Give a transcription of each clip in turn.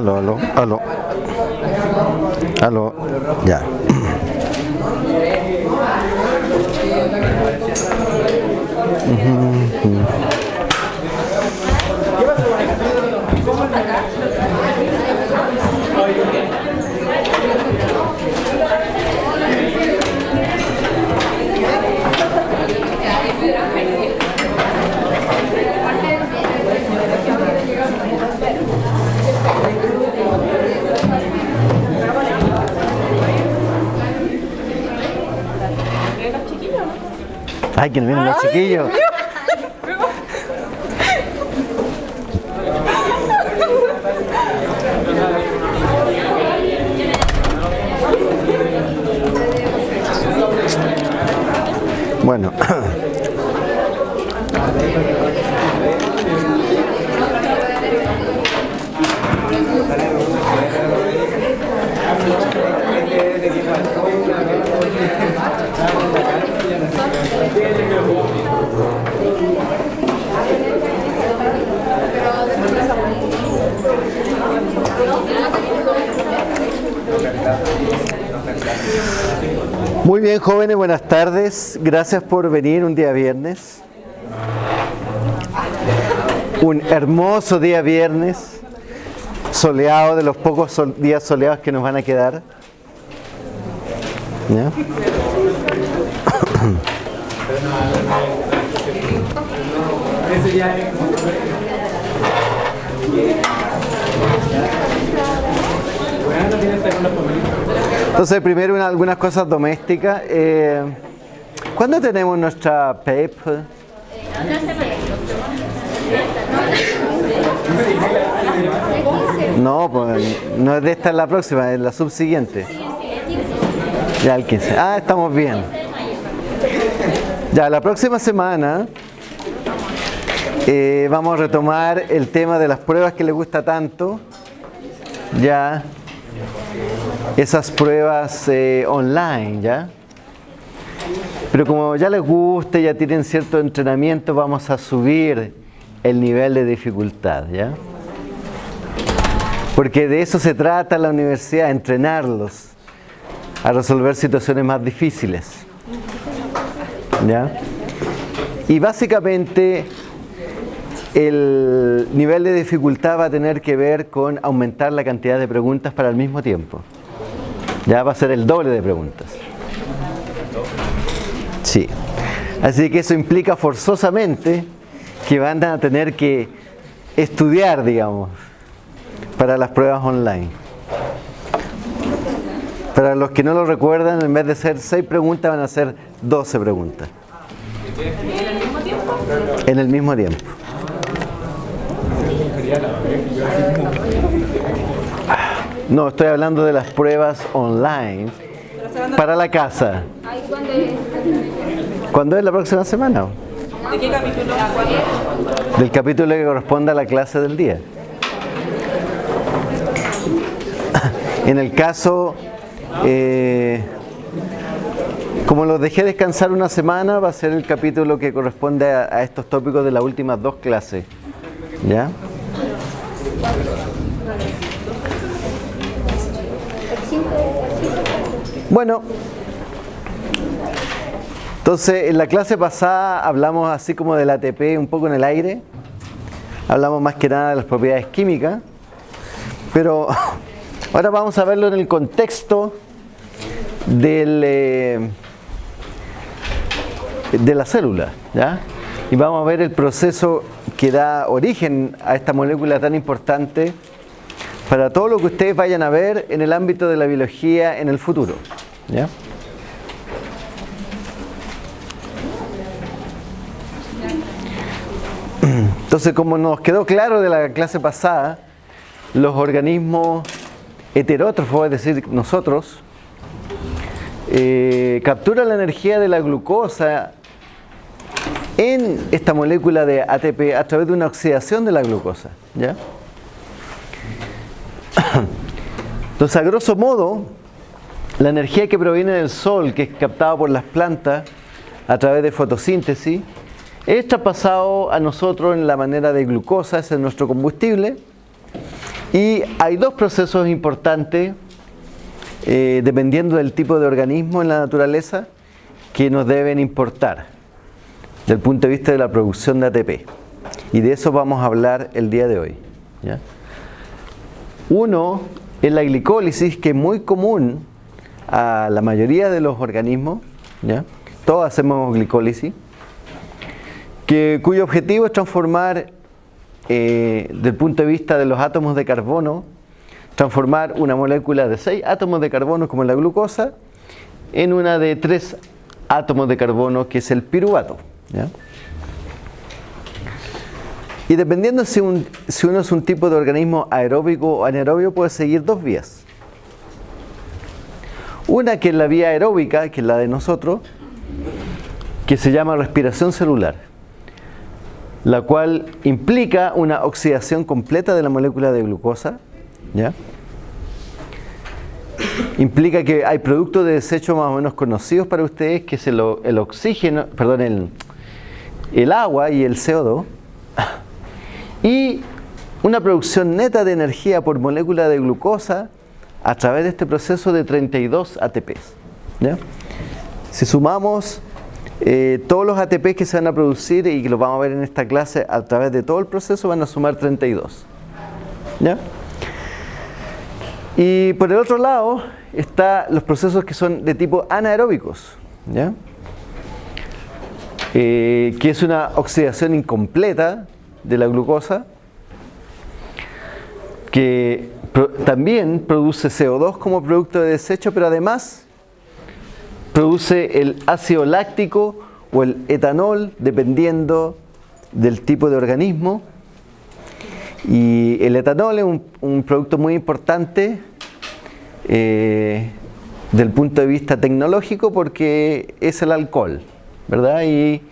Aló, aló, aló. Aló, ya. Ay, que vienen los chiquillos. Bueno. Muy bien, jóvenes, buenas tardes. Gracias por venir un día viernes. Un hermoso día viernes, soleado, de los pocos sol- días soleados que nos van a quedar. ¿Ya? Entonces, primero una- algunas cosas domésticas. Eh, ¿Cuándo tenemos nuestra PEP? No, pues no es de esta es la próxima, es la subsiguiente. Ya el 15. Ah, estamos bien. Ya, la próxima semana eh, vamos a retomar el tema de las pruebas que les gusta tanto. Ya, esas pruebas eh, online, ¿ya? Pero como ya les gusta, ya tienen cierto entrenamiento, vamos a subir el nivel de dificultad, ¿ya? Porque de eso se trata la universidad, entrenarlos a resolver situaciones más difíciles. ¿Ya? Y básicamente el nivel de dificultad va a tener que ver con aumentar la cantidad de preguntas para el mismo tiempo. Ya va a ser el doble de preguntas. Sí. Así que eso implica forzosamente que van a tener que estudiar, digamos, para las pruebas online. Para los que no lo recuerdan, en vez de ser 6 preguntas, van a ser 12 preguntas. En el mismo tiempo. No, estoy hablando de las pruebas online para la casa. ¿Cuándo es la próxima semana? ¿De qué capítulo? Del capítulo que corresponde a la clase del día. En el caso, eh, como los dejé descansar una semana, va a ser el capítulo que corresponde a, a estos tópicos de las últimas dos clases. ¿Ya? Bueno, entonces en la clase pasada hablamos así como del ATP un poco en el aire, hablamos más que nada de las propiedades químicas, pero ahora vamos a verlo en el contexto eh, de la célula, ¿ya? Y vamos a ver el proceso que da origen a esta molécula tan importante para todo lo que ustedes vayan a ver en el ámbito de la biología en el futuro. ¿ya? Entonces, como nos quedó claro de la clase pasada, los organismos heterótrofos, es decir, nosotros, eh, capturan la energía de la glucosa en esta molécula de ATP a través de una oxidación de la glucosa. ¿ya? Entonces, a grosso modo, la energía que proviene del sol, que es captada por las plantas a través de fotosíntesis, es traspasado a nosotros en la manera de glucosa, ese es nuestro combustible, Y hay dos procesos importantes, eh, dependiendo del tipo de organismo en la naturaleza, que nos deben importar desde el punto de vista de la producción de ATP. Y de eso vamos a hablar el día de hoy. Uno es la glicólisis, que es muy común a la mayoría de los organismos. Todos hacemos glicólisis. Que, cuyo objetivo es transformar eh, desde el punto de vista de los átomos de carbono, transformar una molécula de 6 átomos de carbono como la glucosa en una de 3 átomos de carbono que es el piruvato. Y dependiendo si, uno es un tipo de organismo aeróbico o anaeróbico puede seguir dos vías. Una que es la vía aeróbica, que es la de nosotros, que se llama respiración celular la cual implica una oxidación completa de la molécula de glucosa. ¿ya? Implica que hay productos de desecho más o menos conocidos para ustedes, que es el, oxígeno, perdón, el agua y el CO2. Y una producción neta de energía por molécula de glucosa a través de este proceso de 32 ATPs. ¿ya? Si sumamos eh, todos los ATP que se van a producir y que los vamos a ver en esta clase a través de todo el proceso van a sumar 32. ¿Ya? Y por el otro lado están los procesos que son de tipo anaeróbicos, ¿ya? Eh, que es una oxidación incompleta de la glucosa, que también produce CO2 como producto de desecho, pero además produce el ácido láctico o el etanol, dependiendo del tipo de organismo. Y el etanol es un, producto muy importante eh, del punto de vista tecnológico porque es el alcohol, ¿verdad? Y,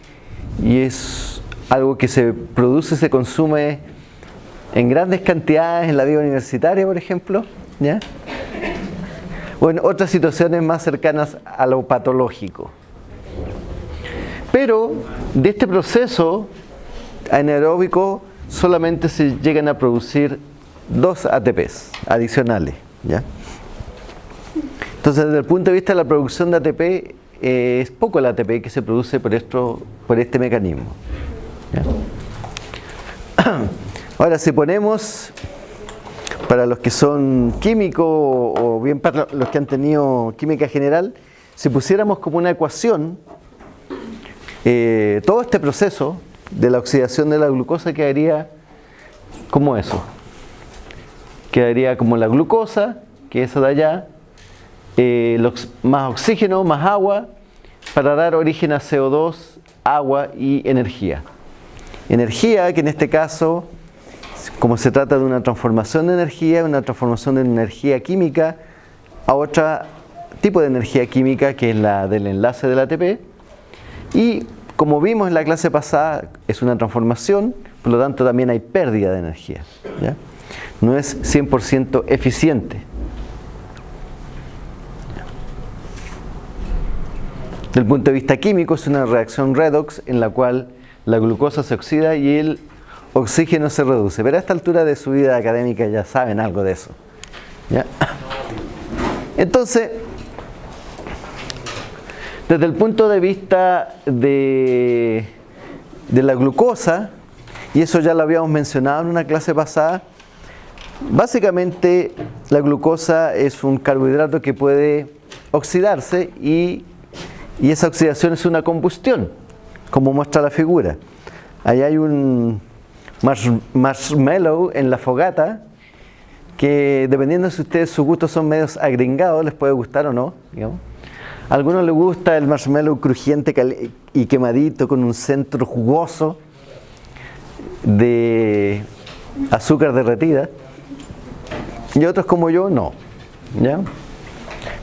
y es algo que se produce, se consume en grandes cantidades en la vida universitaria, por ejemplo, ¿ya? o en otras situaciones más cercanas a lo patológico. Pero de este proceso anaeróbico solamente se llegan a producir dos ATPs adicionales. Entonces, desde el punto de vista de la producción de ATP, eh, es poco el ATP que se produce por, esto, por este mecanismo. Ahora, si ponemos para los que son químicos o bien para los que han tenido química general, si pusiéramos como una ecuación eh, todo este proceso de la oxidación de la glucosa quedaría como eso. Quedaría como la glucosa, que es de allá, eh, más oxígeno, más agua, para dar origen a CO2, agua y energía. Energía que en este caso como se trata de una transformación de energía, una transformación de energía química a otro tipo de energía química que es la del enlace del ATP y como vimos en la clase pasada es una transformación, por lo tanto también hay pérdida de energía. No es 100% eficiente. Desde el punto de vista químico es una reacción redox en la cual la glucosa se oxida y el oxígeno se reduce. Pero a esta altura de su vida académica ya saben algo de eso. Entonces, desde el punto de vista de, de la glucosa, y eso ya lo habíamos mencionado en una clase pasada, básicamente la glucosa es un carbohidrato que puede oxidarse y, y esa oxidación es una combustión, como muestra la figura. Ahí hay un, marshmallow en la fogata, que dependiendo si ustedes sus gustos son medios agringados, les puede gustar o no. A algunos les gusta el marshmallow crujiente y quemadito con un centro jugoso de azúcar derretida. Y otros como yo, no. ¿ya?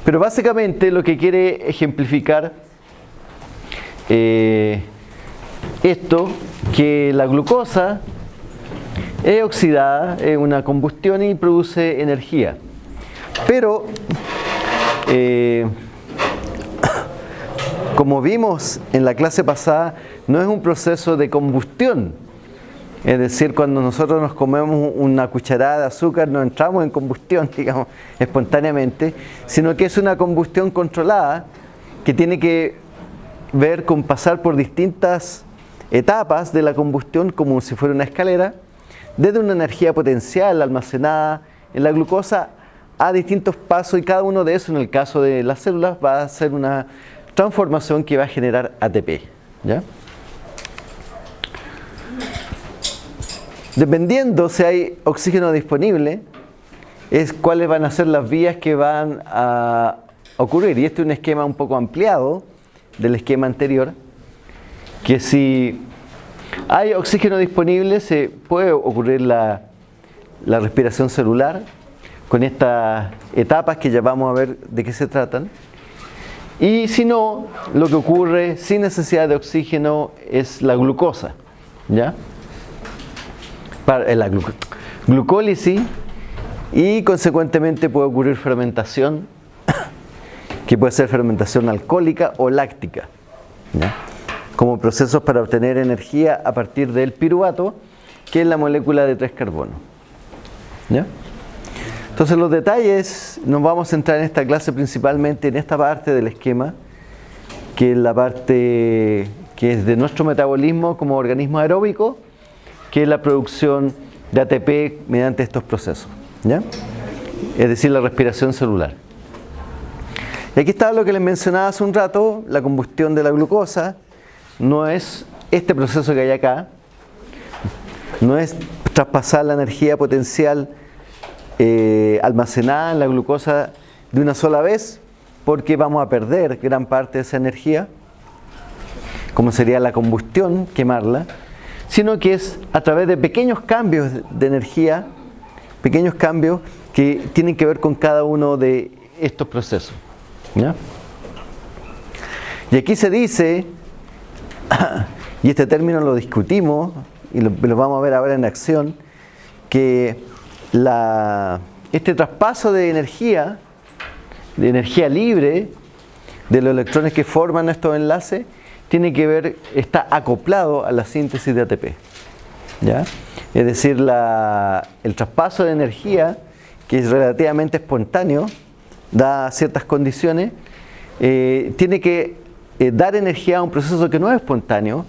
Pero básicamente lo que quiere ejemplificar eh, esto, que la glucosa es oxidada, es una combustión y produce energía. Pero, eh, como vimos en la clase pasada, no es un proceso de combustión, Es decir, cuando nosotros nos comemos una cucharada de azúcar no entramos en combustión, digamos, espontáneamente, sino que es una combustión controlada que tiene que ver con pasar por distintas etapas de la combustión como si fuera una escalera, desde una energía potencial almacenada en la glucosa a distintos pasos y cada uno de esos en el caso de las células va a ser una transformación que va a generar ATP. ¿ya? Dependiendo si hay oxígeno disponible, es cuáles van a ser las vías que van a ocurrir. Y este es un esquema un poco ampliado del esquema anterior, que si hay oxígeno disponible se puede ocurrir la, la respiración celular con estas etapas que ya vamos a ver de qué se tratan. Y si no, lo que ocurre sin necesidad de oxígeno es la glucosa. ¿ya? Para, eh, la glucólisis y consecuentemente puede ocurrir fermentación, que puede ser fermentación alcohólica o láctica, como procesos para obtener energía a partir del piruvato, que es la molécula de tres carbonos. Entonces los detalles nos vamos a centrar en esta clase principalmente en esta parte del esquema, que es la parte que es de nuestro metabolismo como organismo aeróbico, que es la producción de ATP mediante estos procesos, ¿ya? es decir, la respiración celular. Y aquí está lo que les mencionaba hace un rato, la combustión de la glucosa, no es este proceso que hay acá, no es traspasar la energía potencial eh, almacenada en la glucosa de una sola vez porque vamos a perder gran parte de esa energía, como sería la combustión, quemarla, sino que es a través de pequeños cambios de energía, pequeños cambios que tienen que ver con cada uno de estos procesos. Y aquí se dice, y este término lo discutimos y lo, vamos a ver ahora en acción, que este traspaso de energía, de energía libre, de los electrones que forman estos enlaces, tiene que ver, está acoplado a la síntesis de ATP. ¿ya? Es decir, el traspaso de energía, que es relativamente espontáneo, da ciertas condiciones, eh, tiene que eh, dar energía a un proceso que no es espontáneo,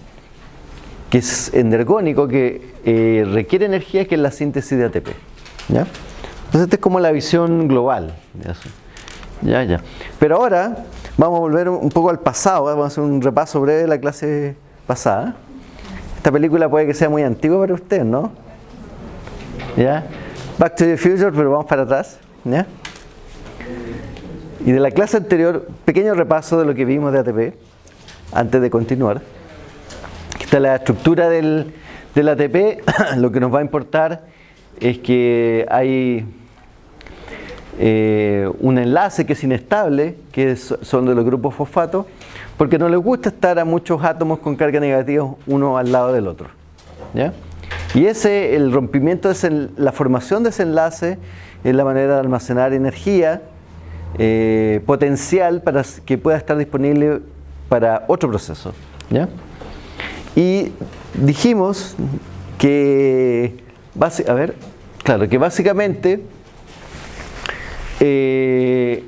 que es energónico, que eh, requiere energía, que es la síntesis de ATP. ¿Ya? Entonces esta es como la visión global. Ya, ya. Pero ahora vamos a volver un poco al pasado, ¿eh? vamos a hacer un repaso breve de la clase pasada. Esta película puede que sea muy antigua para usted, ¿no? ¿Ya? Back to the Future, pero vamos para atrás. ¿Ya? Y de la clase anterior, pequeño repaso de lo que vimos de ATP, antes de continuar. Aquí está la estructura del, del ATP, lo que nos va a importar es que hay eh, un enlace que es inestable, que son de los grupos fosfatos, porque no les gusta estar a muchos átomos con carga negativa uno al lado del otro. Y ese, el rompimiento, de la formación de ese enlace es la manera de almacenar energía eh, potencial para que pueda estar disponible para otro proceso. Y dijimos que a ver, claro, que básicamente eh,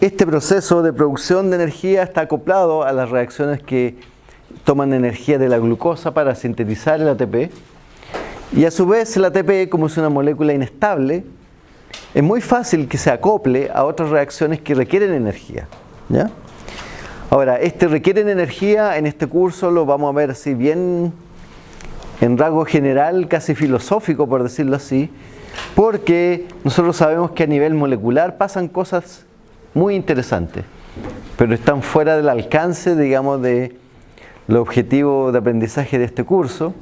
este proceso de producción de energía está acoplado a las reacciones que toman energía de la glucosa para sintetizar el ATP y a su vez el ATP como es una molécula inestable es muy fácil que se acople a otras reacciones que requieren energía ahora, este requieren energía en este curso lo vamos a ver si bien en rasgo general, casi filosófico por decirlo así, porque nosotros sabemos que a nivel molecular pasan cosas muy interesantes, pero están fuera del alcance, digamos, de los objetivos de aprendizaje de este curso,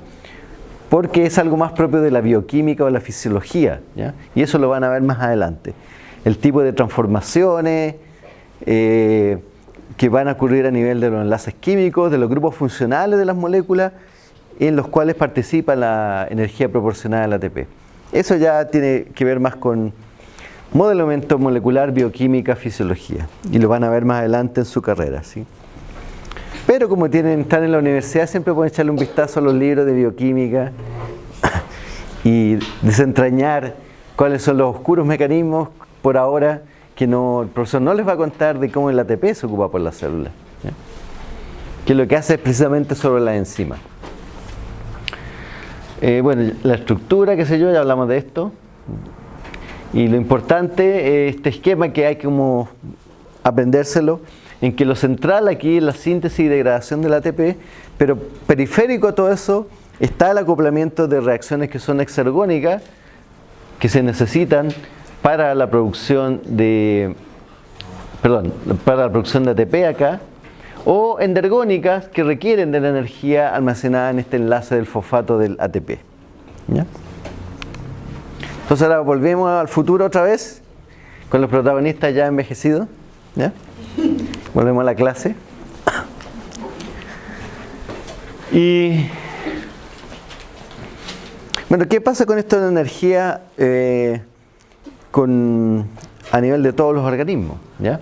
porque es algo más propio de la bioquímica o la fisiología, y eso lo van a ver más adelante. El tipo de transformaciones eh, que van a ocurrir a nivel de los enlaces químicos, de los grupos funcionales de las moléculas, en los cuales participa la energía proporcionada al ATP. Eso ya tiene que ver más con modelamiento molecular, bioquímica, fisiología. Y lo van a ver más adelante en su carrera. ¿sí? Pero como tienen, están en la universidad, siempre pueden echarle un vistazo a los libros de bioquímica y desentrañar cuáles son los oscuros mecanismos por ahora que no, el profesor no les va a contar de cómo el ATP se ocupa por la célula. Que lo que hace es precisamente sobre la enzima. Eh, bueno, la estructura, qué sé yo, ya hablamos de esto. Y lo importante, este esquema que hay como aprendérselo, en que lo central aquí es la síntesis y degradación del ATP, pero periférico a todo eso está el acoplamiento de reacciones que son exergónicas, que se necesitan para la producción de, perdón, para la producción de ATP acá, o endergónicas que requieren de la energía almacenada en este enlace del fosfato del ATP. Entonces ahora volvemos al futuro otra vez, con los protagonistas ya envejecidos. Volvemos a la clase. Y bueno, ¿qué pasa con esto de energía eh, con, a nivel de todos los organismos? ¿ya?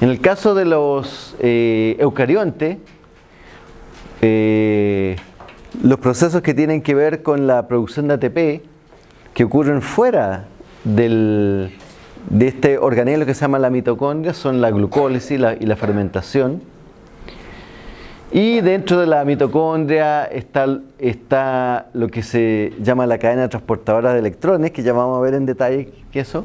En el caso de los eh, eucariontes, eh, los procesos que tienen que ver con la producción de ATP, que ocurren fuera del, de este organelo que se llama la mitocondria, son la glucólisis y la fermentación. Y dentro de la mitocondria está, está lo que se llama la cadena transportadora de electrones, que ya vamos a ver en detalle que eso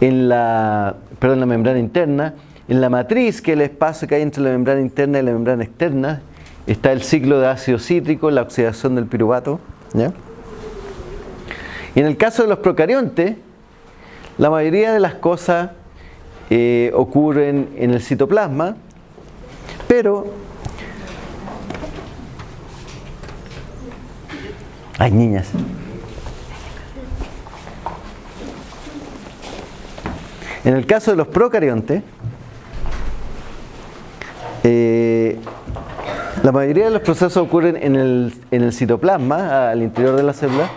en la, perdón, la membrana interna. En la matriz, que es el espacio que hay entre la membrana interna y la membrana externa, está el ciclo de ácido cítrico, la oxidación del piruvato. Y en el caso de los procariontes, la mayoría de las cosas eh, ocurren en el citoplasma, pero hay niñas. En el caso de los procariontes, eh, la mayoría de los procesos ocurren en el, citoplasma, al interior de la célula,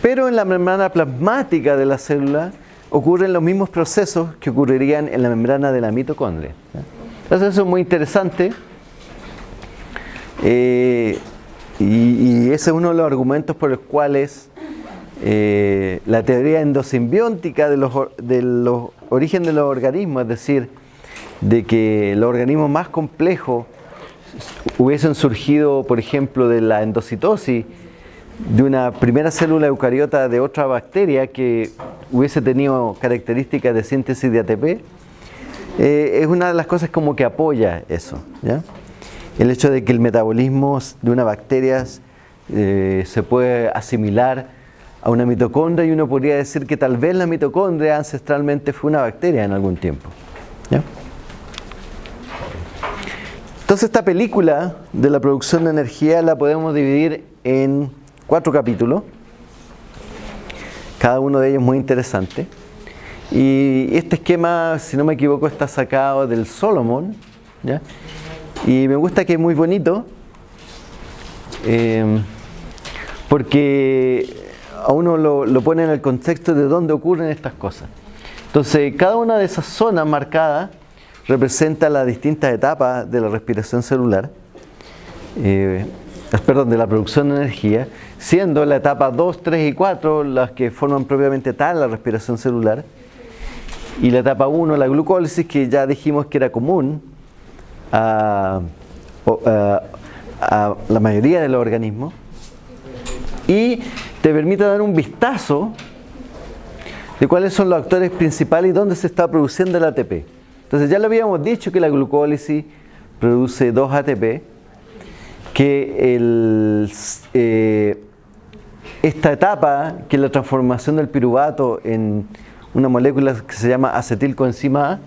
pero en la membrana plasmática de la célula ocurren los mismos procesos que ocurrirían en la membrana de la mitocondria. Entonces eso es muy interesante eh, y, ese es uno de los argumentos por los cuales eh, la teoría endosimbiótica de los, de los orígenes de los organismos, es decir, de que los organismos más complejos hubiesen surgido, por ejemplo, de la endocitosis de una primera célula eucariota de otra bacteria que hubiese tenido características de síntesis de ATP, eh, es una de las cosas como que apoya eso. El hecho de que el metabolismo de una bacteria eh, se puede asimilar a una mitocondria y uno podría decir que tal vez la mitocondria ancestralmente fue una bacteria en algún tiempo. Entonces esta película de la producción de energía la podemos dividir en cuatro capítulos, cada uno de ellos muy interesante. Y este esquema, si no me equivoco, está sacado del Solomon. Y me gusta que es muy bonito, eh, porque a uno lo, pone en el contexto de dónde ocurren estas cosas. Entonces, cada una de esas zonas marcadas representa las distintas etapas de la respiración celular, eh, perdón, de la producción de energía, siendo la etapa 2, 3 y 4 las que forman propiamente tal la respiración celular, y la etapa 1, la glucólisis, que ya dijimos que era común a la mayoría de los organismos, y te permite dar un vistazo de cuáles son los actores principales y dónde se está produciendo el ATP. Entonces ya lo habíamos dicho que la glucólisis produce dos ATP, que eh, esta etapa, que es la transformación del piruvato en una molécula que se llama acetilcoenzima A,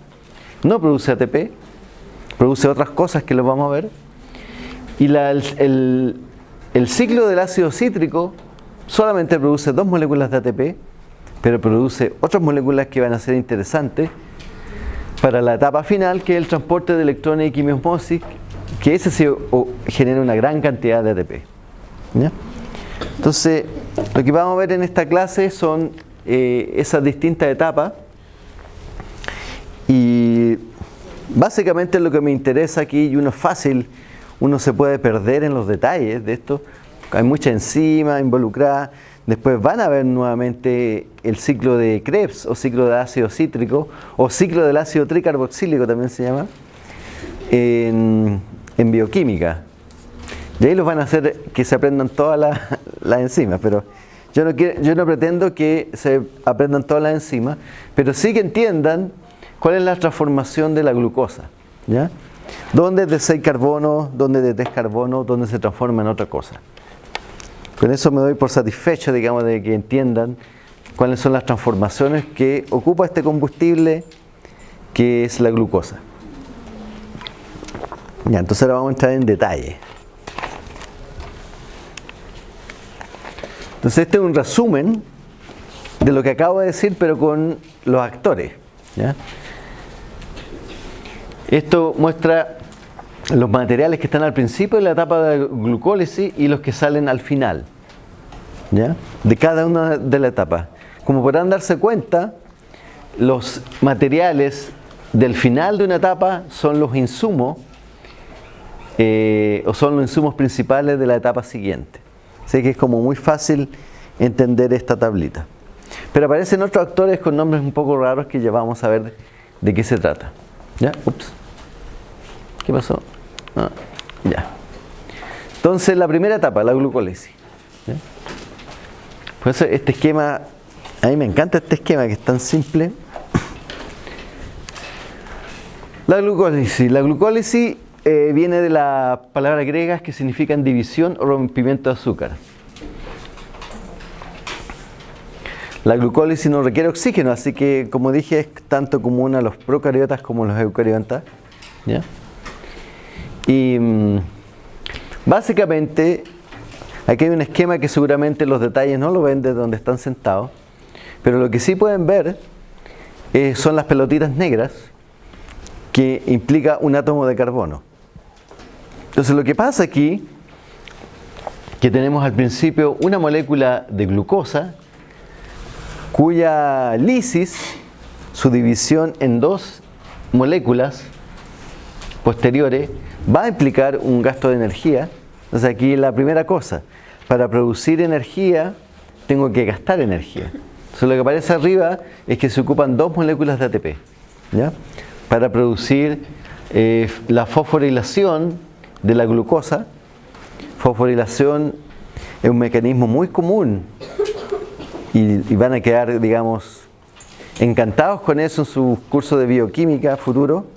no produce ATP, produce otras cosas que lo vamos a ver. Y el, el ciclo del ácido cítrico solamente produce dos moléculas de ATP, pero produce otras moléculas que van a ser interesantes para la etapa final, que es el transporte de electrones y quimiosmosis, que ese sí genera una gran cantidad de ATP. Entonces, lo que vamos a ver en esta clase son eh, esas distintas etapas. Y básicamente lo que me interesa aquí, y uno es fácil, uno se puede perder en los detalles de esto, hay mucha enzima involucrada, después van a ver nuevamente el ciclo de Krebs o ciclo de ácido cítrico o ciclo del ácido tricarboxílico también se llama, bioquímica. Y ahí los van a hacer que se aprendan todas las enzimas, pero yo no, yo no pretendo que se aprendan todas las enzimas, pero sí que entiendan cuál es la transformación de la glucosa. ¿ya? ¿Dónde es de 6 carbono, dónde es de 3 carbono, dónde se transforma en otra cosa? Con eso me doy por satisfecho, digamos, de que entiendan cuáles son las transformaciones que ocupa este combustible que es la glucosa. Ya, entonces ahora vamos a entrar en detalle. Entonces este es un resumen de lo que acabo de decir, pero con los actores. Esto muestra los materiales que están al principio de la etapa de glucólisis y los que salen al final. De cada una de las etapas. Como podrán darse cuenta, los materiales del final de una etapa son los insumos eh, o son los insumos principales de la etapa siguiente. Sé que es como muy fácil entender esta tablita. Pero aparecen otros actores con nombres un poco raros que ya vamos a ver de, qué se trata. ¿Ya? Ups. ¿Qué pasó? Ah, ya. Entonces, la primera etapa, la glucólisis. Pues este esquema, a mí me encanta este esquema que es tan simple. La glucólisis. La glucólisis eh, viene de las palabras griegas que significan división o rompimiento de azúcar. La glucólisis no requiere oxígeno, así que como dije es tanto común a los procariotas como a los eucariotas. Y mm, básicamente aquí hay un esquema que seguramente los detalles no lo ven desde donde están sentados, pero lo que sí pueden ver eh, son las pelotitas negras que implica un átomo de carbono. Entonces lo que pasa aquí, que tenemos al principio una molécula de glucosa, cuya lisis, su división en dos moléculas posteriores, va a implicar un gasto de energía. Entonces aquí la primera cosa, para producir energía tengo que gastar energía. Entonces lo que aparece arriba es que se ocupan dos moléculas de ATP. Para producir eh, la fosforilación de la glucosa, fosforilación es un mecanismo muy común y, van a quedar, digamos, encantados con eso en su curso de bioquímica futuro,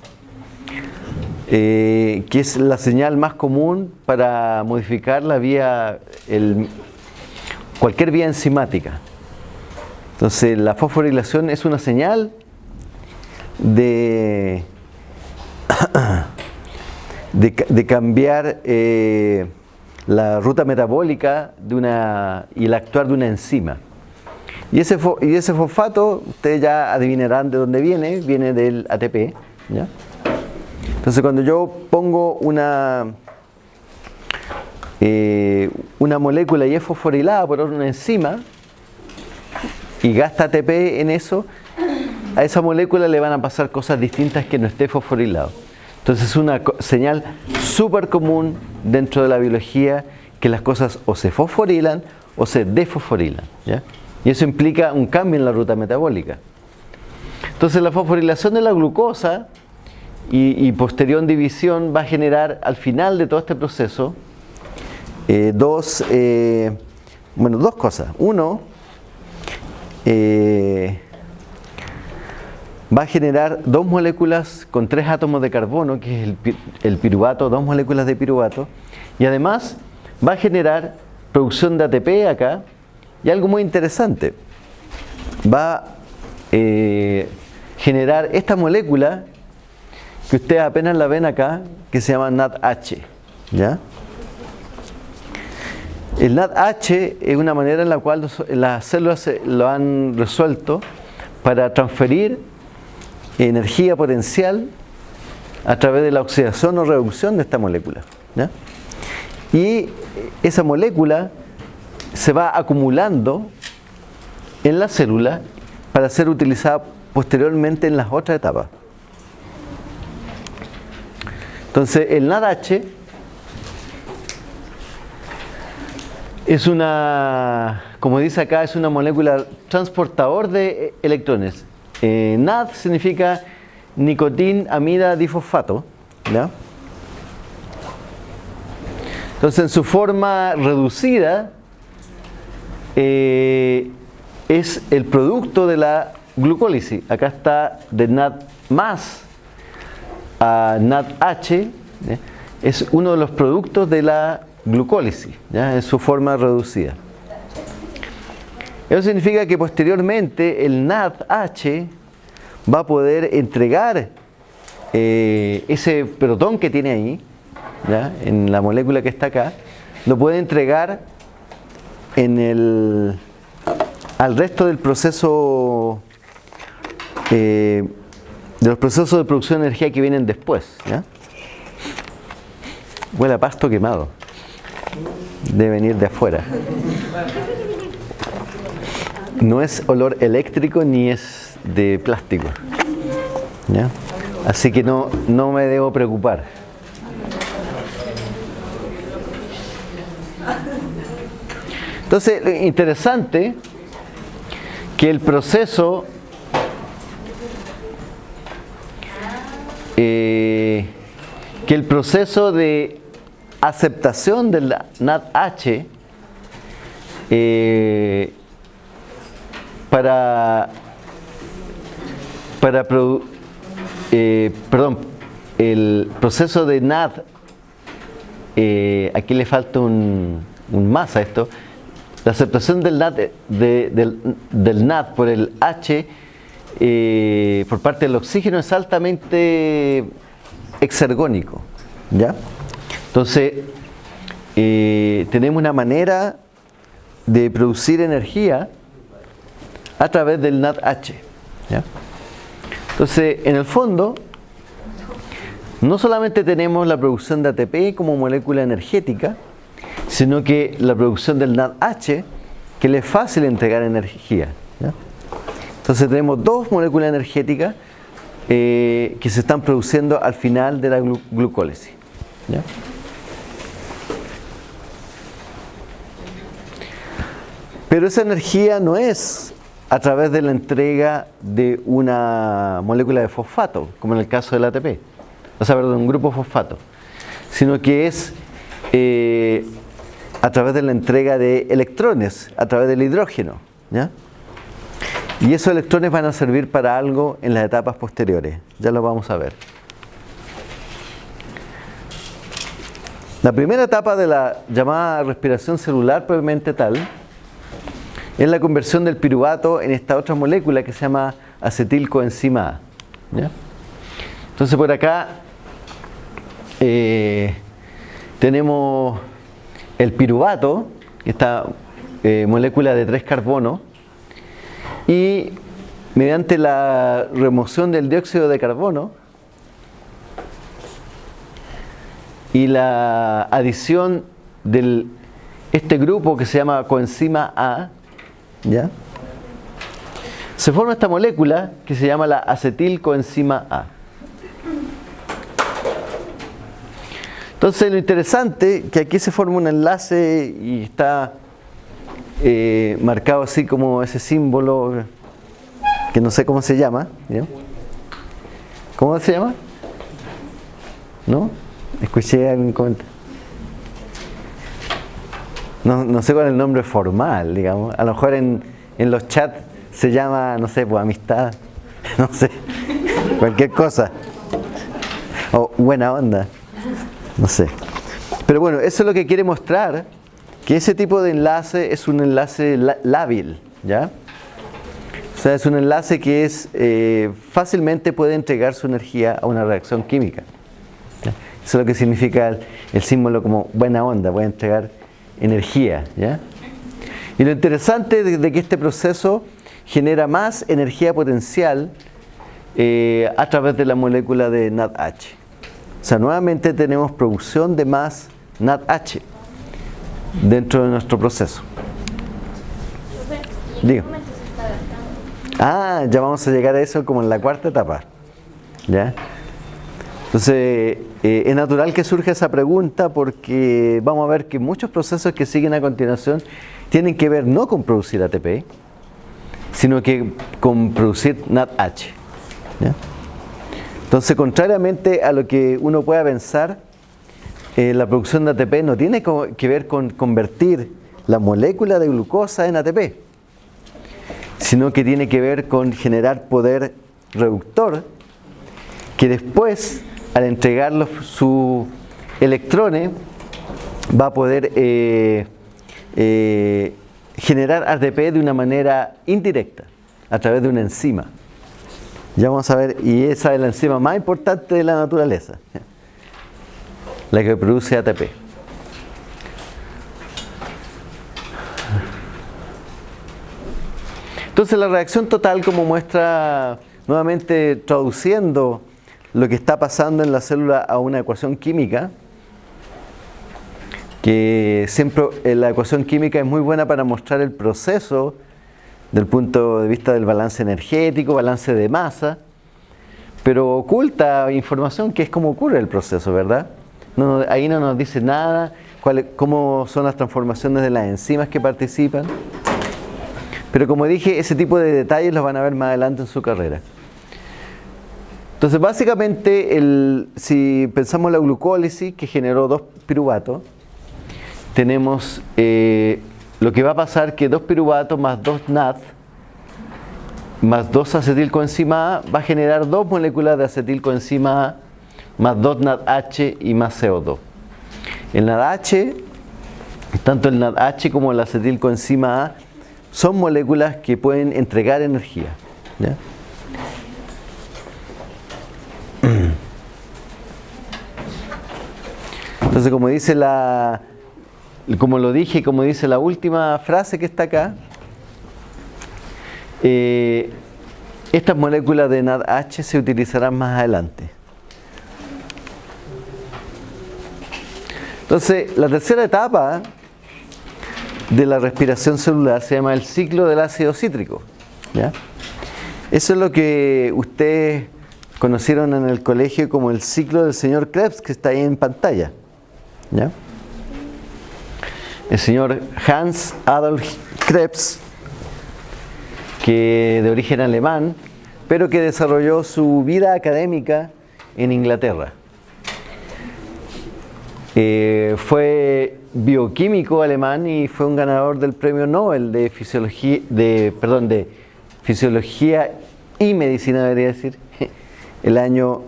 eh, que es la señal más común para modificar la vía, cualquier vía enzimática. Entonces la fosforilación es una señal de de, cambiar eh, la ruta metabólica de una, y el actuar de una enzima. Y ese, y ese fosfato, ustedes ya adivinarán de dónde viene, viene del ATP. Entonces cuando yo pongo una, eh, una molécula y es fosforilada por una enzima y gasta ATP en eso, a esa molécula le van a pasar cosas distintas que no esté fosforilado. Entonces es una señal súper común dentro de la biología que las cosas o se fosforilan o se desfosforilan. Y eso implica un cambio en la ruta metabólica. Entonces la fosforilación de la glucosa y, posterior división va a generar al final de todo este proceso eh, dos, eh, bueno, dos cosas. Uno, eh, va a generar dos moléculas con tres átomos de carbono, que es el, piruvato, dos moléculas de piruvato, y además va a generar producción de ATP acá, y algo muy interesante, va a eh, generar esta molécula que ustedes apenas la ven acá, que se llama NADH. ¿ya? El NADH es una manera en la cual las células lo han resuelto para transferir energía potencial a través de la oxidación o reducción de esta molécula. Y esa molécula se va acumulando en la célula para ser utilizada posteriormente en las otras etapas. Entonces el NADH es una, como dice acá, es una molécula transportador de electrones. Eh, NAD significa nicotin amida difosfato. Entonces en su forma reducida eh, es el producto de la glucólisis. Acá está de NAD más a NADH, es uno de los productos de la glucólisis, ¿ya? en su forma reducida. Eso significa que posteriormente el NADH va a poder entregar eh, ese protón que tiene ahí, en la molécula que está acá, lo puede entregar en el, al resto del proceso eh, de los procesos de producción de energía que vienen después. ¿ya? Huele a pasto quemado. Debe venir de afuera. No es olor eléctrico ni es de plástico. ¿ya? Así que no, no me debo preocupar. Entonces, interesante que el proceso Eh, que el proceso de aceptación del NADH eh, para, para eh, perdón, el proceso de NAD, aquí le falta un, más a esto, la aceptación del NAD, del, del NAD por el H eh, por parte del oxígeno es altamente exergónico. ¿ya? Entonces, eh, tenemos una manera de producir energía a través del NADH. Entonces, en el fondo, no solamente tenemos la producción de ATP como molécula energética, sino que la producción del NADH, que le es fácil entregar energía. Entonces tenemos dos moléculas energéticas eh, que se están produciendo al final de la glucólisis. Pero esa energía no es a través de la entrega de una molécula de fosfato, como en el caso del ATP, o sea, perdón, un grupo fosfato, sino que es eh, a través de la entrega de electrones, a través del hidrógeno. Y esos electrones van a servir para algo en las etapas posteriores. Ya lo vamos a ver. La primera etapa de la llamada respiración celular propiamente tal es la conversión del piruvato en esta otra molécula que se llama acetilcoenzima A. Entonces por acá eh, tenemos el piruvato, esta eh, molécula de tres carbonos, y mediante la remoción del dióxido de carbono y la adición de este grupo que se llama coenzima A, ¿ya? se forma esta molécula que se llama la acetilcoenzima A. Entonces lo interesante que aquí se forma un enlace y está eh, marcado así como ese símbolo que no sé cómo se llama. ¿Cómo se llama? ¿No? Escuché algún comentario. No, no, sé cuál es el nombre formal, digamos. A lo mejor en, en los chats se llama, no sé, pues amistad, no sé, cualquier cosa. O buena onda, no sé. Pero bueno, eso es lo que quiere mostrar que ese tipo de enlace es un enlace lábil, ¿ya? O sea, es un enlace que es eh, fácilmente puede entregar su energía a una reacción química. Eso es lo que significa el, símbolo como buena onda, puede entregar energía, ¿ya? Y lo interesante de, que este proceso genera más energía potencial eh, a través de la molécula de NADH. O sea, nuevamente tenemos producción de más NADH dentro de nuestro proceso. Digo. Ah, ya vamos a llegar a eso como en la cuarta etapa. ¿Ya? Entonces, Eh, es natural que surja esa pregunta porque vamos a ver que muchos procesos que siguen a continuación tienen que ver no con producir ATP, sino que con producir NADH. Entonces, contrariamente a lo que uno pueda pensar, eh, la producción de ATP no tiene que ver con convertir la molécula de glucosa en ATP, sino que tiene que ver con generar poder reductor que después, al entregar sus electrones, va a poder eh, eh, generar ATP de una manera indirecta, a través de una enzima. Ya vamos a ver, y esa es la enzima más importante de la naturaleza, la que produce ATP. Entonces la reacción total, como muestra nuevamente traduciendo lo que está pasando en la célula a una ecuación química, que siempre eh, la ecuación química es muy buena para mostrar el proceso del punto de vista del balance energético, balance de masa, pero oculta información que es como ocurre el proceso, ¿verdad? ahí no nos dice nada, cómo son las transformaciones de las enzimas que participan. Pero como dije, ese tipo de detalles los van a ver más adelante en su carrera. Entonces, básicamente, si pensamos en la glucólisis que generó dos piruvatos, tenemos eh, lo que va a pasar que dos piruvatos más dos NAD más dos acetilcoenzima A va a generar dos moléculas de acetilcoenzima A más dos NADH y más CO2. El NADH, tanto el NADH como el acetilcoenzima A, son moléculas que pueden entregar energía. Entonces, como dice la, como lo dije, como dice la última frase que está acá, eh, estas moléculas de NADH se utilizarán más adelante. Entonces, la tercera etapa de la respiración celular se llama el ciclo del ácido cítrico. Eso es lo que ustedes conocieron en el colegio como el ciclo del señor Krebs, que está ahí en pantalla. El señor Hans Adolf Krebs, que de origen alemán, pero que desarrolló su vida académica en Inglaterra. Eh, fue bioquímico alemán y fue un ganador del premio Nobel de fisiología, de, perdón, de fisiología y medicina, debería decir, el año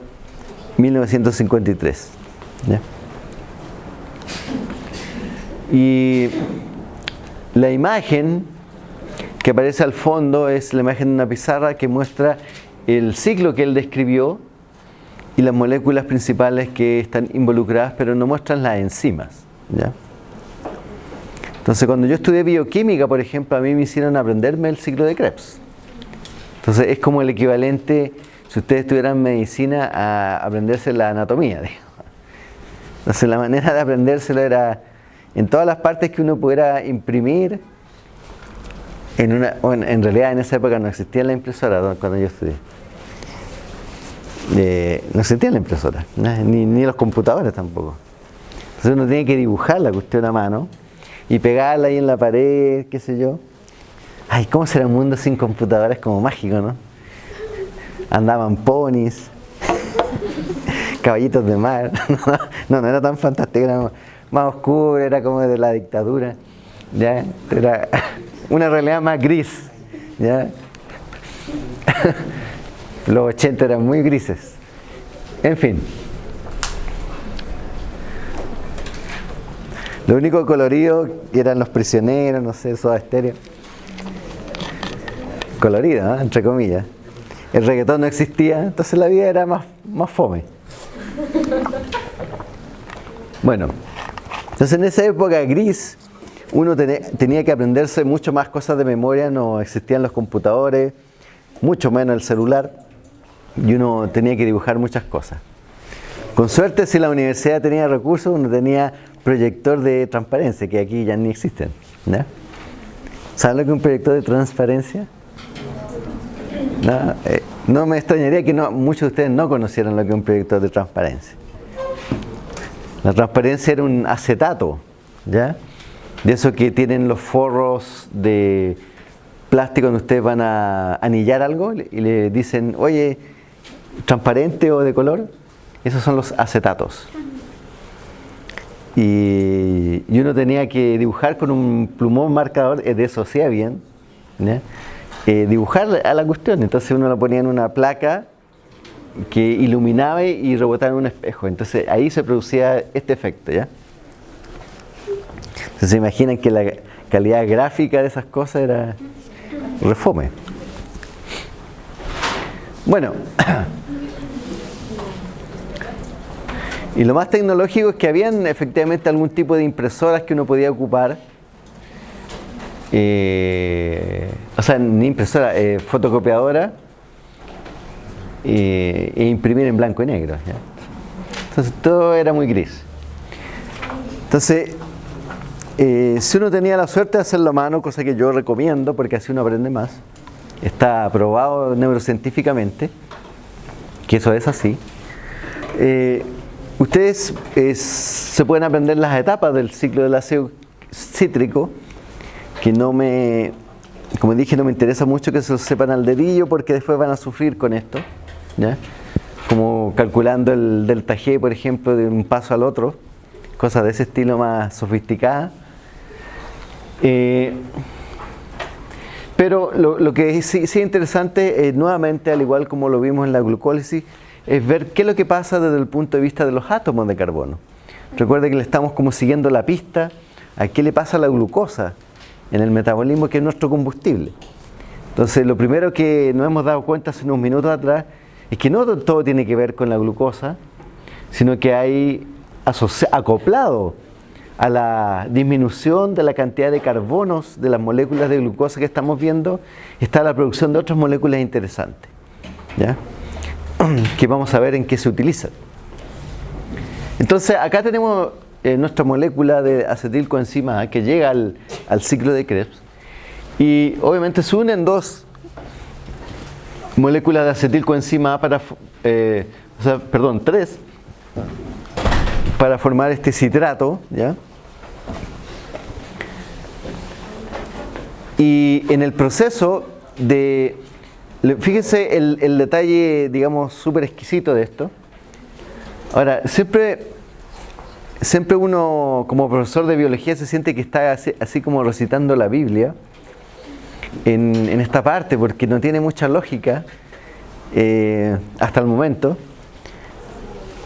1953. Y la imagen que aparece al fondo es la imagen de una pizarra que muestra el ciclo que él describió y las moléculas principales que están involucradas, pero no muestran las enzimas. ¿ya? Entonces, cuando yo estudié bioquímica, por ejemplo, a mí me hicieron aprenderme el ciclo de Krebs. Entonces, es como el equivalente, si ustedes estuvieran medicina, a aprenderse la anatomía. Entonces, la manera de aprendérselo era en todas las partes que uno pudiera imprimir. En, una, en, realidad, en esa época no existía la impresora cuando yo estudié. Eh, no existía la impresora, ni, ni los computadores tampoco. Entonces, uno tiene que dibujar la cuestión a mano y pegarla ahí en la pared, qué sé yo. Ay, ¿cómo será un mundo sin computadoras como mágico, no? Andaban ponis, caballitos de mar. No, no era tan fantástico, era más oscuro, era como de la dictadura. ¿ya? Era una realidad más gris. ¿ya? Los 80 eran muy grises. En fin. Lo único colorido eran los prisioneros, no sé, eso estéreo. Colorido, entre comillas. El reggaetón no existía, entonces la vida era más, más fome. Bueno, entonces en esa época gris, uno tenía que aprenderse mucho más cosas de memoria, no existían los computadores, mucho menos el celular, y uno tenía que dibujar muchas cosas. Con suerte, si la universidad tenía recursos, uno tenía proyector de transparencia, que aquí ya ni existen. ¿Saben lo que es un proyector de transparencia? No, eh, me extrañaría que no, muchos de ustedes no conocieran lo que es un proyector de transparencia. La transparencia era un acetato, ¿ya? De eso que tienen los forros de plástico donde ustedes van a anillar algo y le dicen, oye, transparente o de color, esos son los acetatos. Y, uno tenía que dibujar con un plumón marcador, de eso sea bien, eh, dibujar a la cuestión. Entonces uno lo ponía en una placa que iluminaba y rebotaba en un espejo. Entonces ahí se producía este efecto. ¿ya? Entonces se imaginan que la calidad gráfica de esas cosas era refome. Bueno, Y lo más tecnológico es que habían efectivamente algún tipo de impresoras que uno podía ocupar. Eh, o sea, ni impresora, eh, fotocopiadora e imprimir en blanco y negro. Entonces todo era muy gris. Entonces, si uno tenía la suerte de hacerlo a mano, cosa que yo recomiendo porque así uno aprende más, está probado neurocientíficamente que eso es así. Ustedes se pueden aprender las etapas del ciclo del ácido cítrico, que no me, como dije, no me interesa mucho que se lo sepan al dedillo porque después van a sufrir con esto, como calculando el delta G, por ejemplo, de un paso al otro, cosas de ese estilo más sofisticada. Eh, pero lo, que sí, es interesante, eh, nuevamente, al igual como lo vimos en la glucólisis, es ver qué es lo que pasa desde el punto de vista de los átomos de carbono. Recuerde que le estamos como siguiendo la pista a qué le pasa a la glucosa en el metabolismo que es nuestro combustible. Entonces lo primero que nos hemos dado cuenta hace unos minutos atrás es que no todo tiene que ver con la glucosa, sino que hay acoplado a la disminución de la cantidad de carbonos de las moléculas de glucosa que estamos viendo, está la producción de otras moléculas interesantes. ¿ya? que vamos a ver en qué se utiliza. Entonces acá tenemos eh, nuestra molécula de acetilcoenzima A que llega al, ciclo de Krebs y obviamente se unen dos moléculas de acetilcoenzima A para, eh, o sea, perdón, tres para formar este citrato, ¿ya? Y en el proceso de Fíjense el, detalle, digamos, súper exquisito de esto. Ahora, siempre, siempre uno como profesor de biología se siente que está así, como recitando la Biblia en, esta parte, porque no tiene mucha lógica eh, hasta el momento.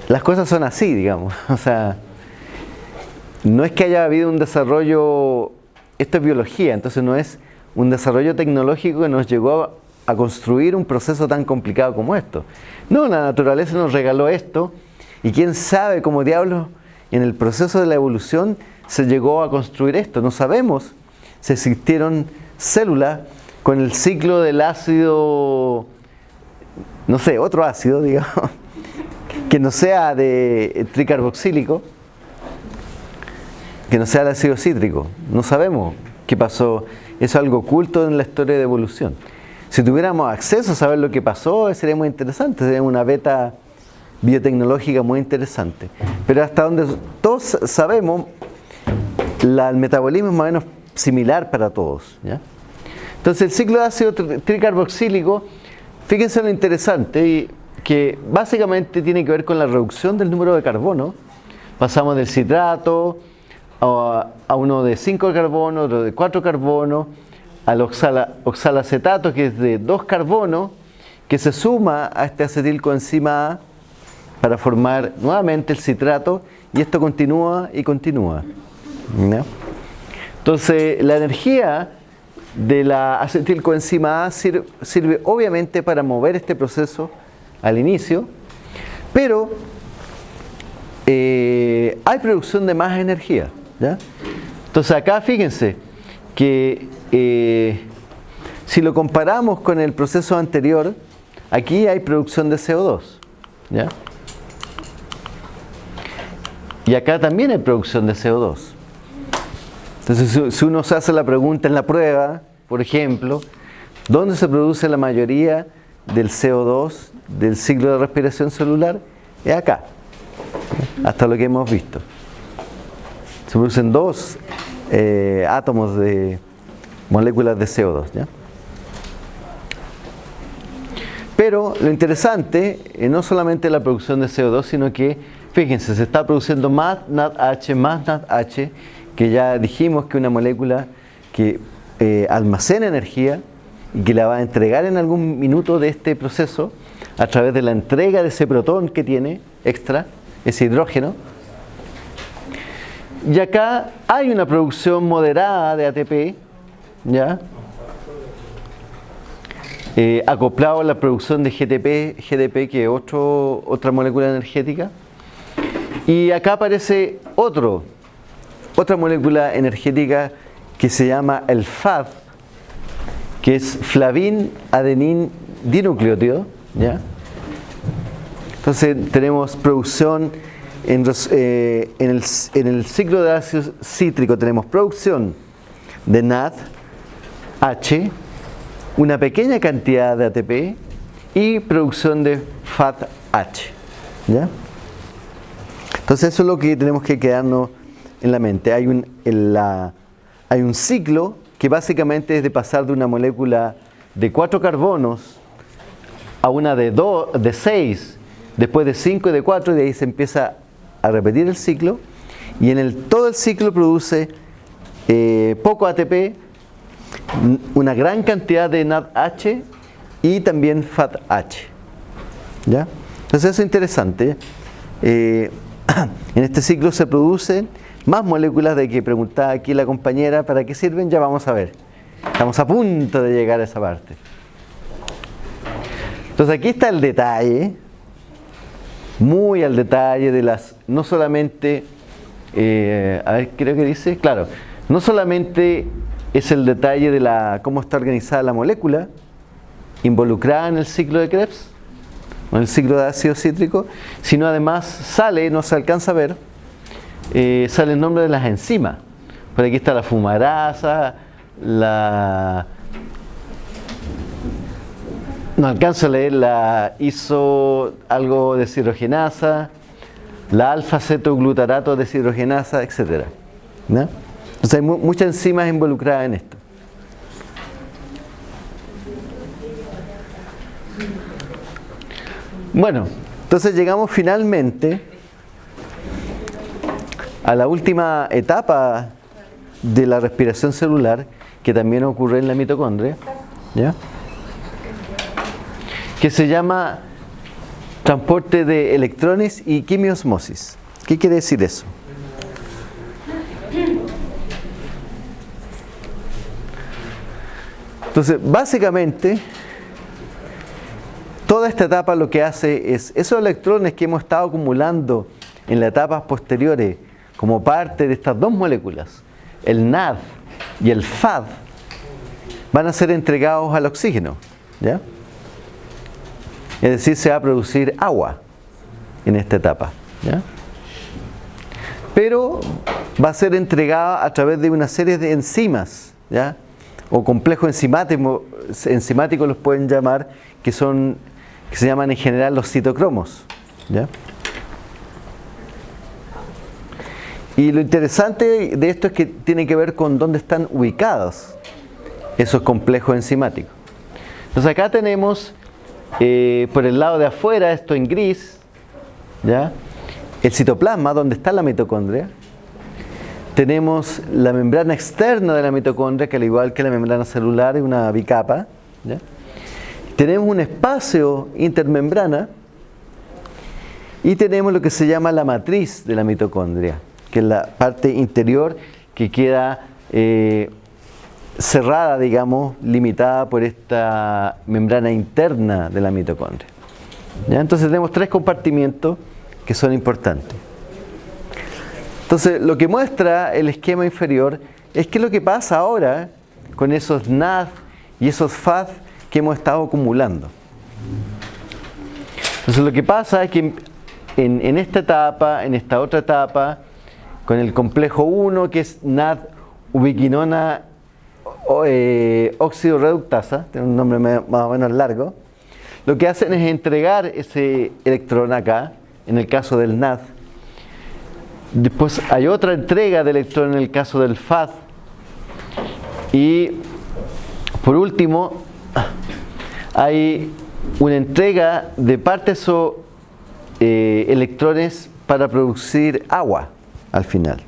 Las cosas son así, digamos. O sea, no es que haya habido un desarrollo, esto es biología, entonces no es un desarrollo tecnológico que nos llegó a a construir un proceso tan complicado como esto. No, la naturaleza nos regaló esto y quién sabe cómo diablos en el proceso de la evolución se llegó a construir esto. No sabemos si existieron células con el ciclo del ácido, no sé, otro ácido, digamos, que no sea de tricarboxílico, que no sea el ácido cítrico. No sabemos qué pasó. Eso es algo oculto en la historia de evolución. Si tuviéramos acceso a saber lo que pasó, sería muy interesante, sería una beta biotecnológica muy interesante. Pero hasta donde todos sabemos, el metabolismo es más o menos similar para todos. Entonces el ciclo de ácido tricarboxílico, fíjense lo interesante, que básicamente tiene que ver con la reducción del número de carbono. Pasamos del citrato a, uno de 5 carbono, otro de 4 carbono, al oxalacetato, que es de dos carbonos, que se suma a este acetilcoenzima A para formar nuevamente el citrato y esto continúa y continúa. Entonces, la energía de la acetilcoenzima A sirve, obviamente para mover este proceso al inicio, pero eh, hay producción de más energía. Entonces acá fíjense que eh, si lo comparamos con el proceso anterior, aquí hay producción de CO2. ¿ya? Y acá también hay producción de CO2. Entonces, si uno se hace la pregunta en la prueba, por ejemplo, ¿dónde se produce la mayoría del CO2 del ciclo de respiración celular? Es acá. hasta lo que hemos visto. Se producen dos eh, átomos de moléculas de CO2. Pero lo interesante no solamente la producción de CO2, sino que, fíjense, se está produciendo más NADH, más NADH, que ya dijimos que una molécula que eh, almacena energía y que la va a entregar en algún minuto de este proceso a través de la entrega de ese protón que tiene extra, ese hidrógeno. Y acá hay una producción moderada de ATP, ¿ya? Eh, acoplado a la producción de GTP, GDP, que es otra molécula energética. Y acá aparece otro, otra molécula energética que se llama el FAD, que es flavin adenin dinucleótido. ¿ya? Entonces tenemos producción en, eh, en, el, en, el, ciclo de ácido cítrico, tenemos producción de NAD, H, una pequeña cantidad de ATP y producción de FAT-H. ¿ya? Entonces eso es lo que tenemos que quedarnos en la mente. Hay un, hay un ciclo que básicamente es de pasar de una molécula de cuatro carbonos a una de, dos, de seis, después de cinco y de cuatro, y de ahí se empieza a repetir el ciclo. Y en el, todo el ciclo produce eh, poco ATP, una gran cantidad de NADH y también FATH. ¿Ya? Entonces eso es interesante. Eh, en este ciclo se producen más moléculas de que preguntaba aquí la compañera, ¿para qué sirven? Ya vamos a ver. Estamos a punto de llegar a esa parte. Entonces aquí está el detalle, muy al detalle de las, no solamente, eh, a ver, creo que dice, claro, no solamente es el detalle de la cómo está organizada la molécula involucrada en el ciclo de Krebs, en el ciclo de ácido cítrico, sino además sale, no se alcanza a ver, eh, sale el nombre de las enzimas. Por aquí está la fumarasa, la... No alcanzo a leer la iso algo de deshidrogenasa, la alfa-cetoglutarato deshidrogenasa, etc. Entonces hay muchas enzimas involucradas en esto. Bueno, entonces llegamos finalmente a la última etapa de la respiración celular, que también ocurre en la mitocondria, ¿ya? que se llama transporte de electrones y quimiosmosis. ¿Qué quiere decir eso? Entonces, básicamente, toda esta etapa lo que hace es esos electrones que hemos estado acumulando en las etapas posteriores como parte de estas dos moléculas, el NAD y el FAD, van a ser entregados al oxígeno. ¿ya? Es decir, se va a producir agua en esta etapa. ¿ya? Pero va a ser entregada a través de una serie de enzimas, ¿ya? o complejos enzimáticos, los pueden llamar, que son que se llaman en general los citocromos. ¿ya? Y lo interesante de esto es que tiene que ver con dónde están ubicados esos complejos enzimáticos. Entonces acá tenemos eh, por el lado de afuera, esto en gris, ¿ya? el citoplasma, donde está la mitocondria. Tenemos la membrana externa de la mitocondria, que al igual que la membrana celular es una bicapa. Tenemos un espacio intermembrana y tenemos lo que se llama la matriz de la mitocondria que es la parte interior que queda eh, cerrada, digamos, limitada por esta membrana interna de la mitocondria. Entonces tenemos tres compartimientos que son importantes. Entonces lo que muestra el esquema inferior es que lo que pasa ahora con esos NAD y esos FAD que hemos estado acumulando. Entonces lo que pasa es que en, en esta etapa, en esta otra etapa, con el complejo 1 que es NAD ubiquinona eh, óxido reductasa, tiene un nombre más o menos largo, lo que hacen es entregar ese electrón acá, en el caso del NAD, Después hay otra entrega de electrón en el caso del FAD. Y por último, hay una entrega de partes o eh, electrones para producir agua al final.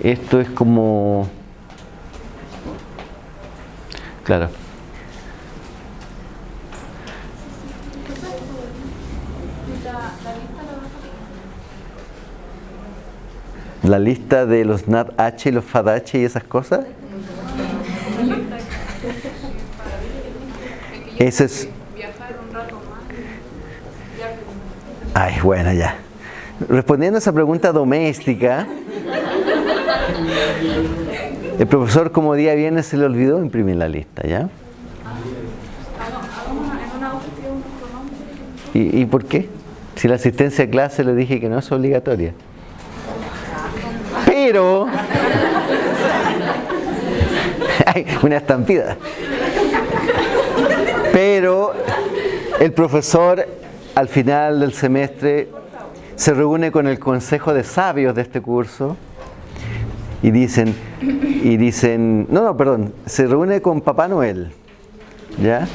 Esto es como... Claro. La lista de los NAT-H y los FAD-H y esas cosas. Ese es... Ay, bueno, ya. Respondiendo a esa pregunta doméstica, el profesor como día viene se le olvidó imprimir la lista, ¿ya? ¿Y, ¿Y por qué? Si la asistencia a clase le dije que no es obligatoria. Pero... Hay una estampida. Pero el profesor al final del semestre se reúne con el consejo de sabios de este curso y dicen, y dicen, no, no, perdón, se reúne con Papá Noel, ¿ya?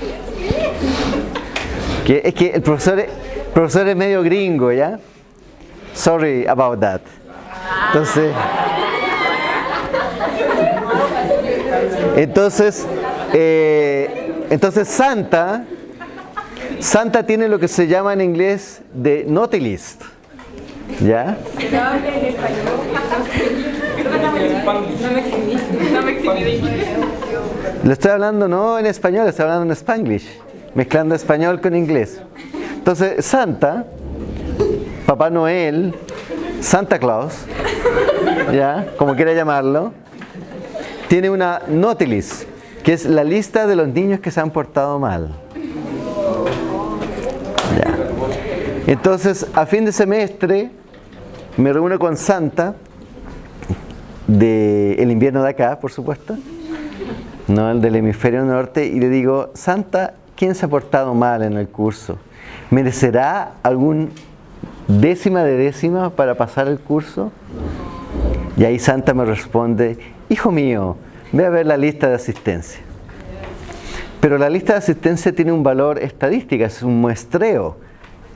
Que, es que el profesor, profesor es medio gringo, ¿ya? Sorry about that. Entonces, entonces, eh, entonces Santa, Santa tiene lo que se llama en inglés de naughty list, ¿ya? Le estoy hablando no en español, le estoy hablando en spanglish, mezclando español con inglés. Entonces, Santa, Papá Noel, Santa Claus, ya, como quiera llamarlo, tiene una notilis, que es la lista de los niños que se han portado mal. Ya. Entonces, a fin de semestre, me reúno con Santa del invierno de acá, por supuesto, no el del hemisferio norte, y le digo, Santa, ¿quién se ha portado mal en el curso? ¿Merecerá algún décima de décima para pasar el curso? Y ahí Santa me responde, hijo mío, ve a ver la lista de asistencia. Pero la lista de asistencia tiene un valor estadístico, es un muestreo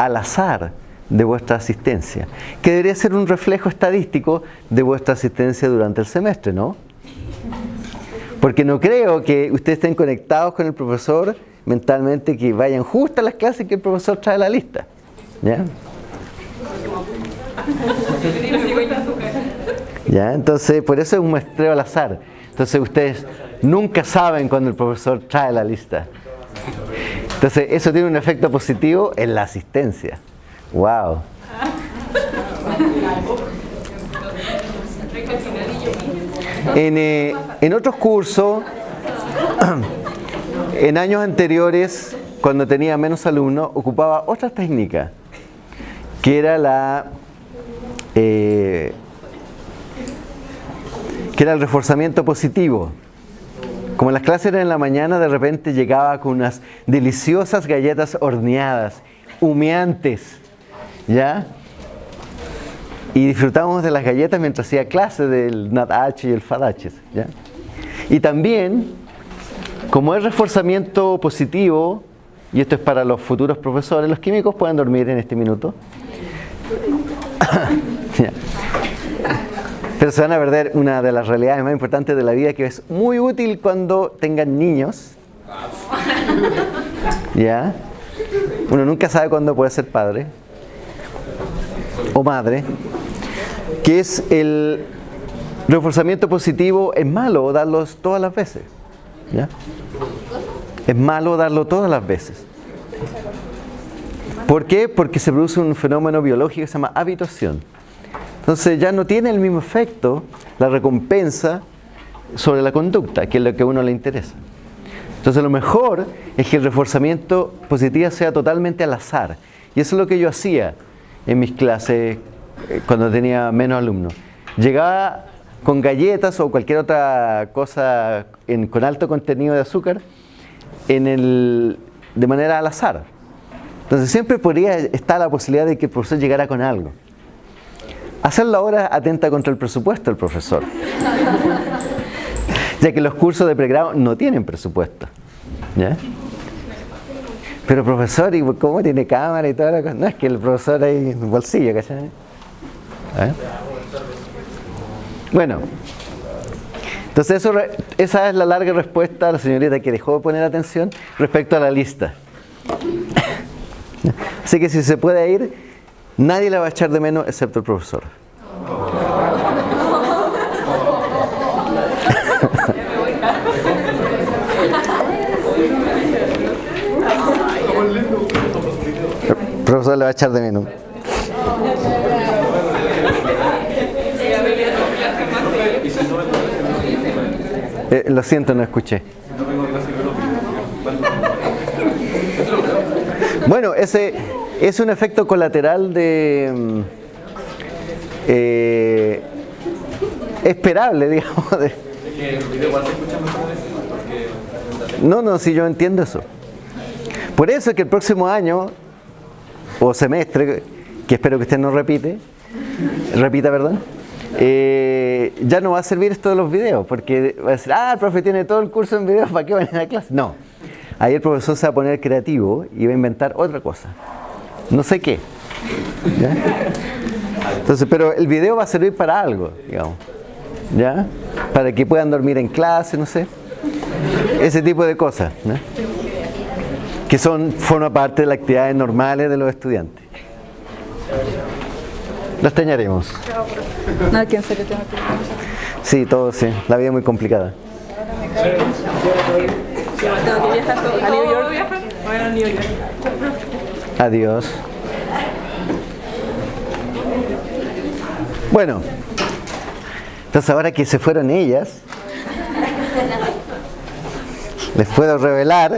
al azar de vuestra asistencia, que debería ser un reflejo estadístico de vuestra asistencia durante el semestre, ¿no? Porque no creo que ustedes estén conectados con el profesor mentalmente, que vayan justo a las clases que el profesor trae la lista. ¿Ya? ¿Ya? Entonces, por eso es un muestreo al azar. Entonces, ustedes nunca saben cuando el profesor trae la lista. Entonces, eso tiene un efecto positivo en la asistencia. ¡Wow! En, eh, en otros cursos, en años anteriores, cuando tenía menos alumnos, ocupaba otra técnica, que era la eh, que era el reforzamiento positivo. Como las clases eran en la mañana, de repente llegaba con unas deliciosas galletas horneadas, humeantes, ¿ya? Y disfrutábamos de las galletas mientras hacía clase del NADH y el FADH, ¿ya? Y también, como es reforzamiento positivo, y esto es para los futuros profesores, los químicos pueden dormir en este minuto. Pero se van a perder una de las realidades más importantes de la vida que es muy útil cuando tengan niños. ¿Ya? Uno nunca sabe cuándo puede ser padre o madre. Que es el reforzamiento positivo. Es malo darlos todas las veces. ¿Ya? Es malo darlo todas las veces. ¿Por qué? Porque se produce un fenómeno biológico que se llama habituación. Entonces ya no tiene el mismo efecto la recompensa sobre la conducta, que es lo que a uno le interesa. Entonces lo mejor es que el reforzamiento positivo sea totalmente al azar. Y eso es lo que yo hacía en mis clases eh, cuando tenía menos alumnos. Llegaba con galletas o cualquier otra cosa con alto contenido de azúcar de manera al azar. Entonces siempre podría estar la posibilidad de que el profesor llegara con algo. Hacerlo ahora atenta contra el presupuesto del profesor. ya que los cursos de pregrado no tienen presupuesto. ¿Ya? Pero profesor, ¿y cómo tiene cámara y toda la cosa? No, es que el profesor hay en bolsillo, ¿cachai? ¿Eh? Bueno, entonces eso, esa es la larga respuesta a la señorita que dejó de poner atención respecto a la lista. Así que si se puede ir, nadie la va a echar de menos excepto el profesor. El profesor le va a echar de menos. Eh, lo siento, no escuché. Bueno, ese es un efecto colateral de mm, eh, esperable, digamos. No, no, si yo entiendo eso. Por eso es que el próximo año o semestre, que espero que usted no repite, repita, perdón, eh, ya no va a servir esto de los videos, porque va a decir, ah, el profe tiene todo el curso en videos, ¿para qué van a la clase? No. Ahí el profesor se va a poner creativo y va a inventar otra cosa. No sé qué. Entonces, pero el video va a servir para algo, digamos. ¿Ya? Para que puedan dormir en clase, no sé. Ese tipo de cosas. Que son, forma parte de las actividades normales de los estudiantes. Las teñaremos. No, que en serio tengo que Sí, todo sí. La vida es muy complicada. Adiós. Bueno, entonces ahora que se fueron ellas, les puedo revelar.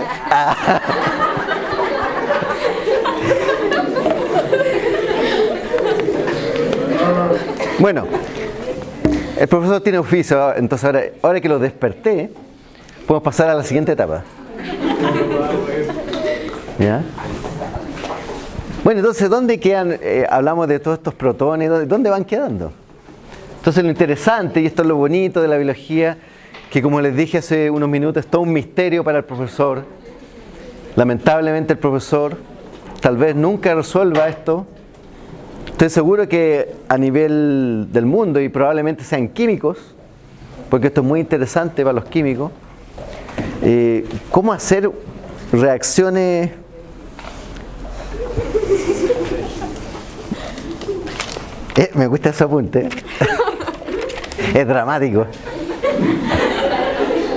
Bueno, el profesor tiene oficio, entonces ahora, ahora que lo desperté, podemos pasar a la siguiente etapa. ¿Ya? Bueno, entonces, ¿dónde quedan? Eh, hablamos de todos estos protones, ¿dónde van quedando? Entonces, lo interesante, y esto es lo bonito de la biología, que como les dije hace unos minutos, es todo un misterio para el profesor. Lamentablemente el profesor tal vez nunca resuelva esto. Estoy seguro que a nivel del mundo, y probablemente sean químicos, porque esto es muy interesante para los químicos, eh, cómo hacer reacciones eh, me gusta ese apunte. Es dramático.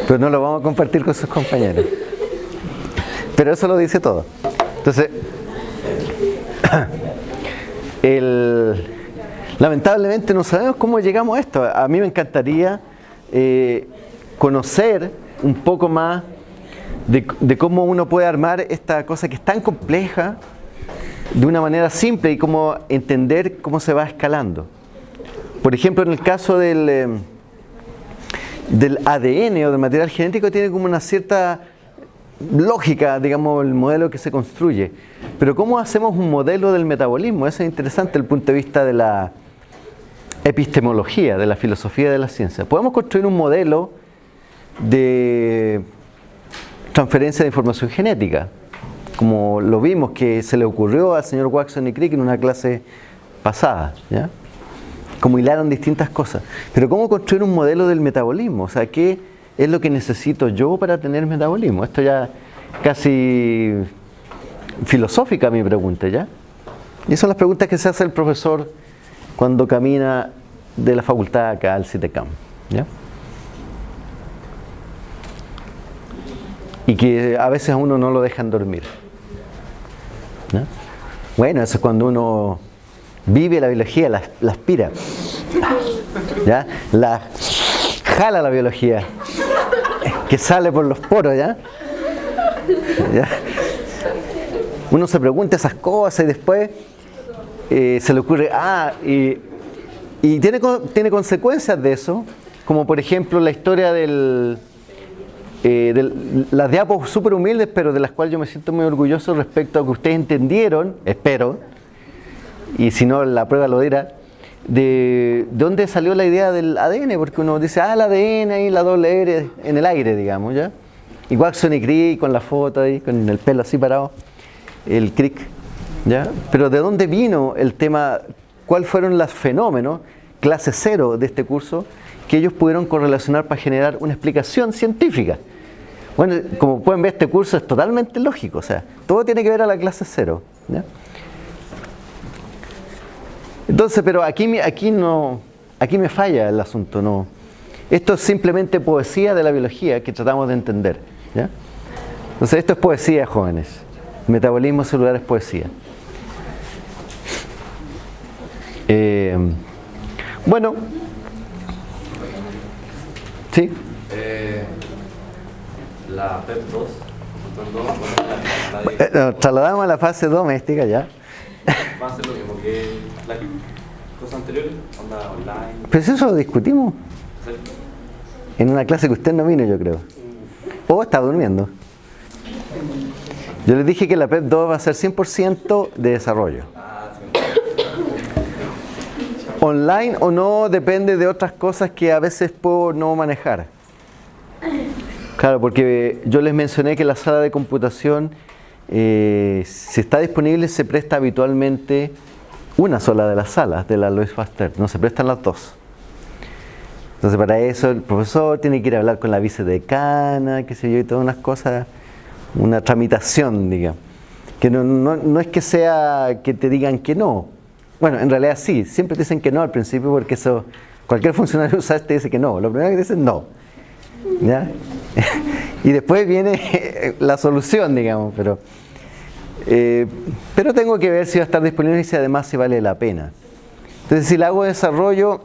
Pero no lo vamos a compartir con sus compañeros. Pero eso lo dice todo. Entonces lamentablemente no sabemos cómo llegamos a esto. A mí me encantaría eh, conocer un poco más de, cómo uno puede armar esta cosa que es tan compleja de una manera simple y cómo entender cómo se va escalando. Por ejemplo, en el caso del, eh, del ADN o del material genético tiene como una cierta lógica, digamos, el modelo que se construye. Pero ¿cómo hacemos un modelo del metabolismo? Eso es interesante desde el punto de vista de la epistemología, de la filosofía de la ciencia. Podemos construir un modelo de transferencia de información genética, como lo vimos que se le ocurrió al señor Watson y Crick en una clase pasada, ¿ya? como hilaron distintas cosas. Pero ¿cómo construir un modelo del metabolismo? O sea, ¿qué es lo que necesito yo para tener metabolismo? Esto ya casi filosófica mi pregunta, ¿ya? Y son las preguntas que se hace el profesor cuando camina de la facultad acá al CITECAM, ¿ya? y que a veces a uno no lo dejan dormir. Bueno, eso es cuando uno vive la biología, la, aspira, ¿ya? la jala la biología, que sale por los poros, ¿ya? Uno se pregunta esas cosas y después eh, se le ocurre, ah, y, tiene, tiene consecuencias de eso, como por ejemplo la historia del, eh, las diapos súper humildes, pero de las cuales yo me siento muy orgulloso respecto a que ustedes entendieron, espero, y si no la prueba lo dirá, de, dónde salió la idea del ADN, porque uno dice, ah, el ADN y la doble R en el aire, digamos, ¿ya? Igual Sony Crick con la foto ahí, con el pelo así parado, el Crick, ¿ya? Pero ¿de dónde vino el tema, cuáles fueron los fenómenos, clase cero de este curso, que ellos pudieron correlacionar para generar una explicación científica? Bueno, como pueden ver, este curso es totalmente lógico, o sea, todo tiene que ver a la clase cero. Entonces, pero aquí, aquí, no, aquí me falla el asunto. No. Esto es simplemente poesía de la biología que tratamos de entender. Entonces, esto es poesía, jóvenes. Metabolismo celular es poesía. Eh, bueno, ¿sí? Eh, la PEP2, eh, trasladamos a la fase doméstica ya. Va a ser lo mismo que las cosas anteriores, onda online. Pues eso lo discutimos en una clase que usted no vino, yo creo. O estaba durmiendo. Yo les dije que la PEP 2 va a ser 100% de desarrollo. Online o no depende de otras cosas que a veces puedo no manejar. Claro, porque yo les mencioné que la sala de computación eh, si está disponible se presta habitualmente una sola de las salas de la Louis Pasteur, no se prestan las dos. Entonces para eso el profesor tiene que ir a hablar con la vicedecana, qué sé yo, y todas unas cosas, una tramitación, digamos. Que no, no, es que sea que te digan que no. Bueno, en realidad sí, siempre te dicen que no al principio porque eso, cualquier funcionario usado te dice que no. Lo primero que te dicen no. ¿Ya? y después viene la solución, digamos, pero, eh, pero tengo que ver si va a estar disponible y si además si vale la pena. Entonces, si le hago desarrollo,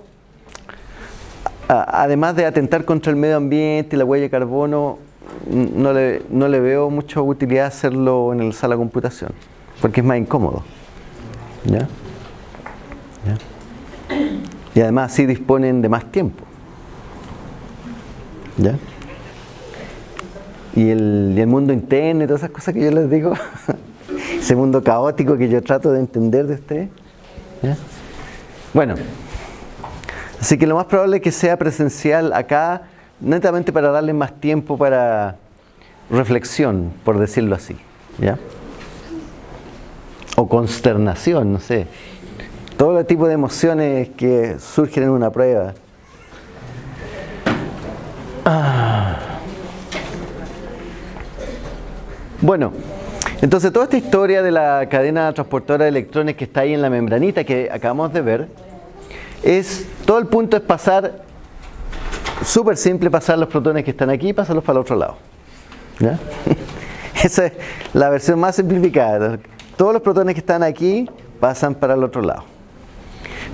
además de atentar contra el medio ambiente y la huella de carbono, no le, no le veo mucha utilidad hacerlo en la sala de computación, porque es más incómodo. ¿Ya? Y además sí disponen de más tiempo. ¿Ya? y el, mundo interno y todas esas cosas que yo les digo, ese mundo caótico que yo trato de entender de ustedes. Bueno, así que lo más probable es que sea presencial acá, netamente para darle más tiempo para reflexión, por decirlo así. ¿ya? O consternación, no sé. Todo tipo de emociones que surgen en una prueba. Ah. Bueno, entonces toda esta historia de la cadena transportadora de electrones que está ahí en la membranita que acabamos de ver, es todo el punto es pasar, súper simple pasar los protones que están aquí y pasarlos para el otro lado. Esa es la versión más simplificada. Todos los protones que están aquí pasan para el otro lado.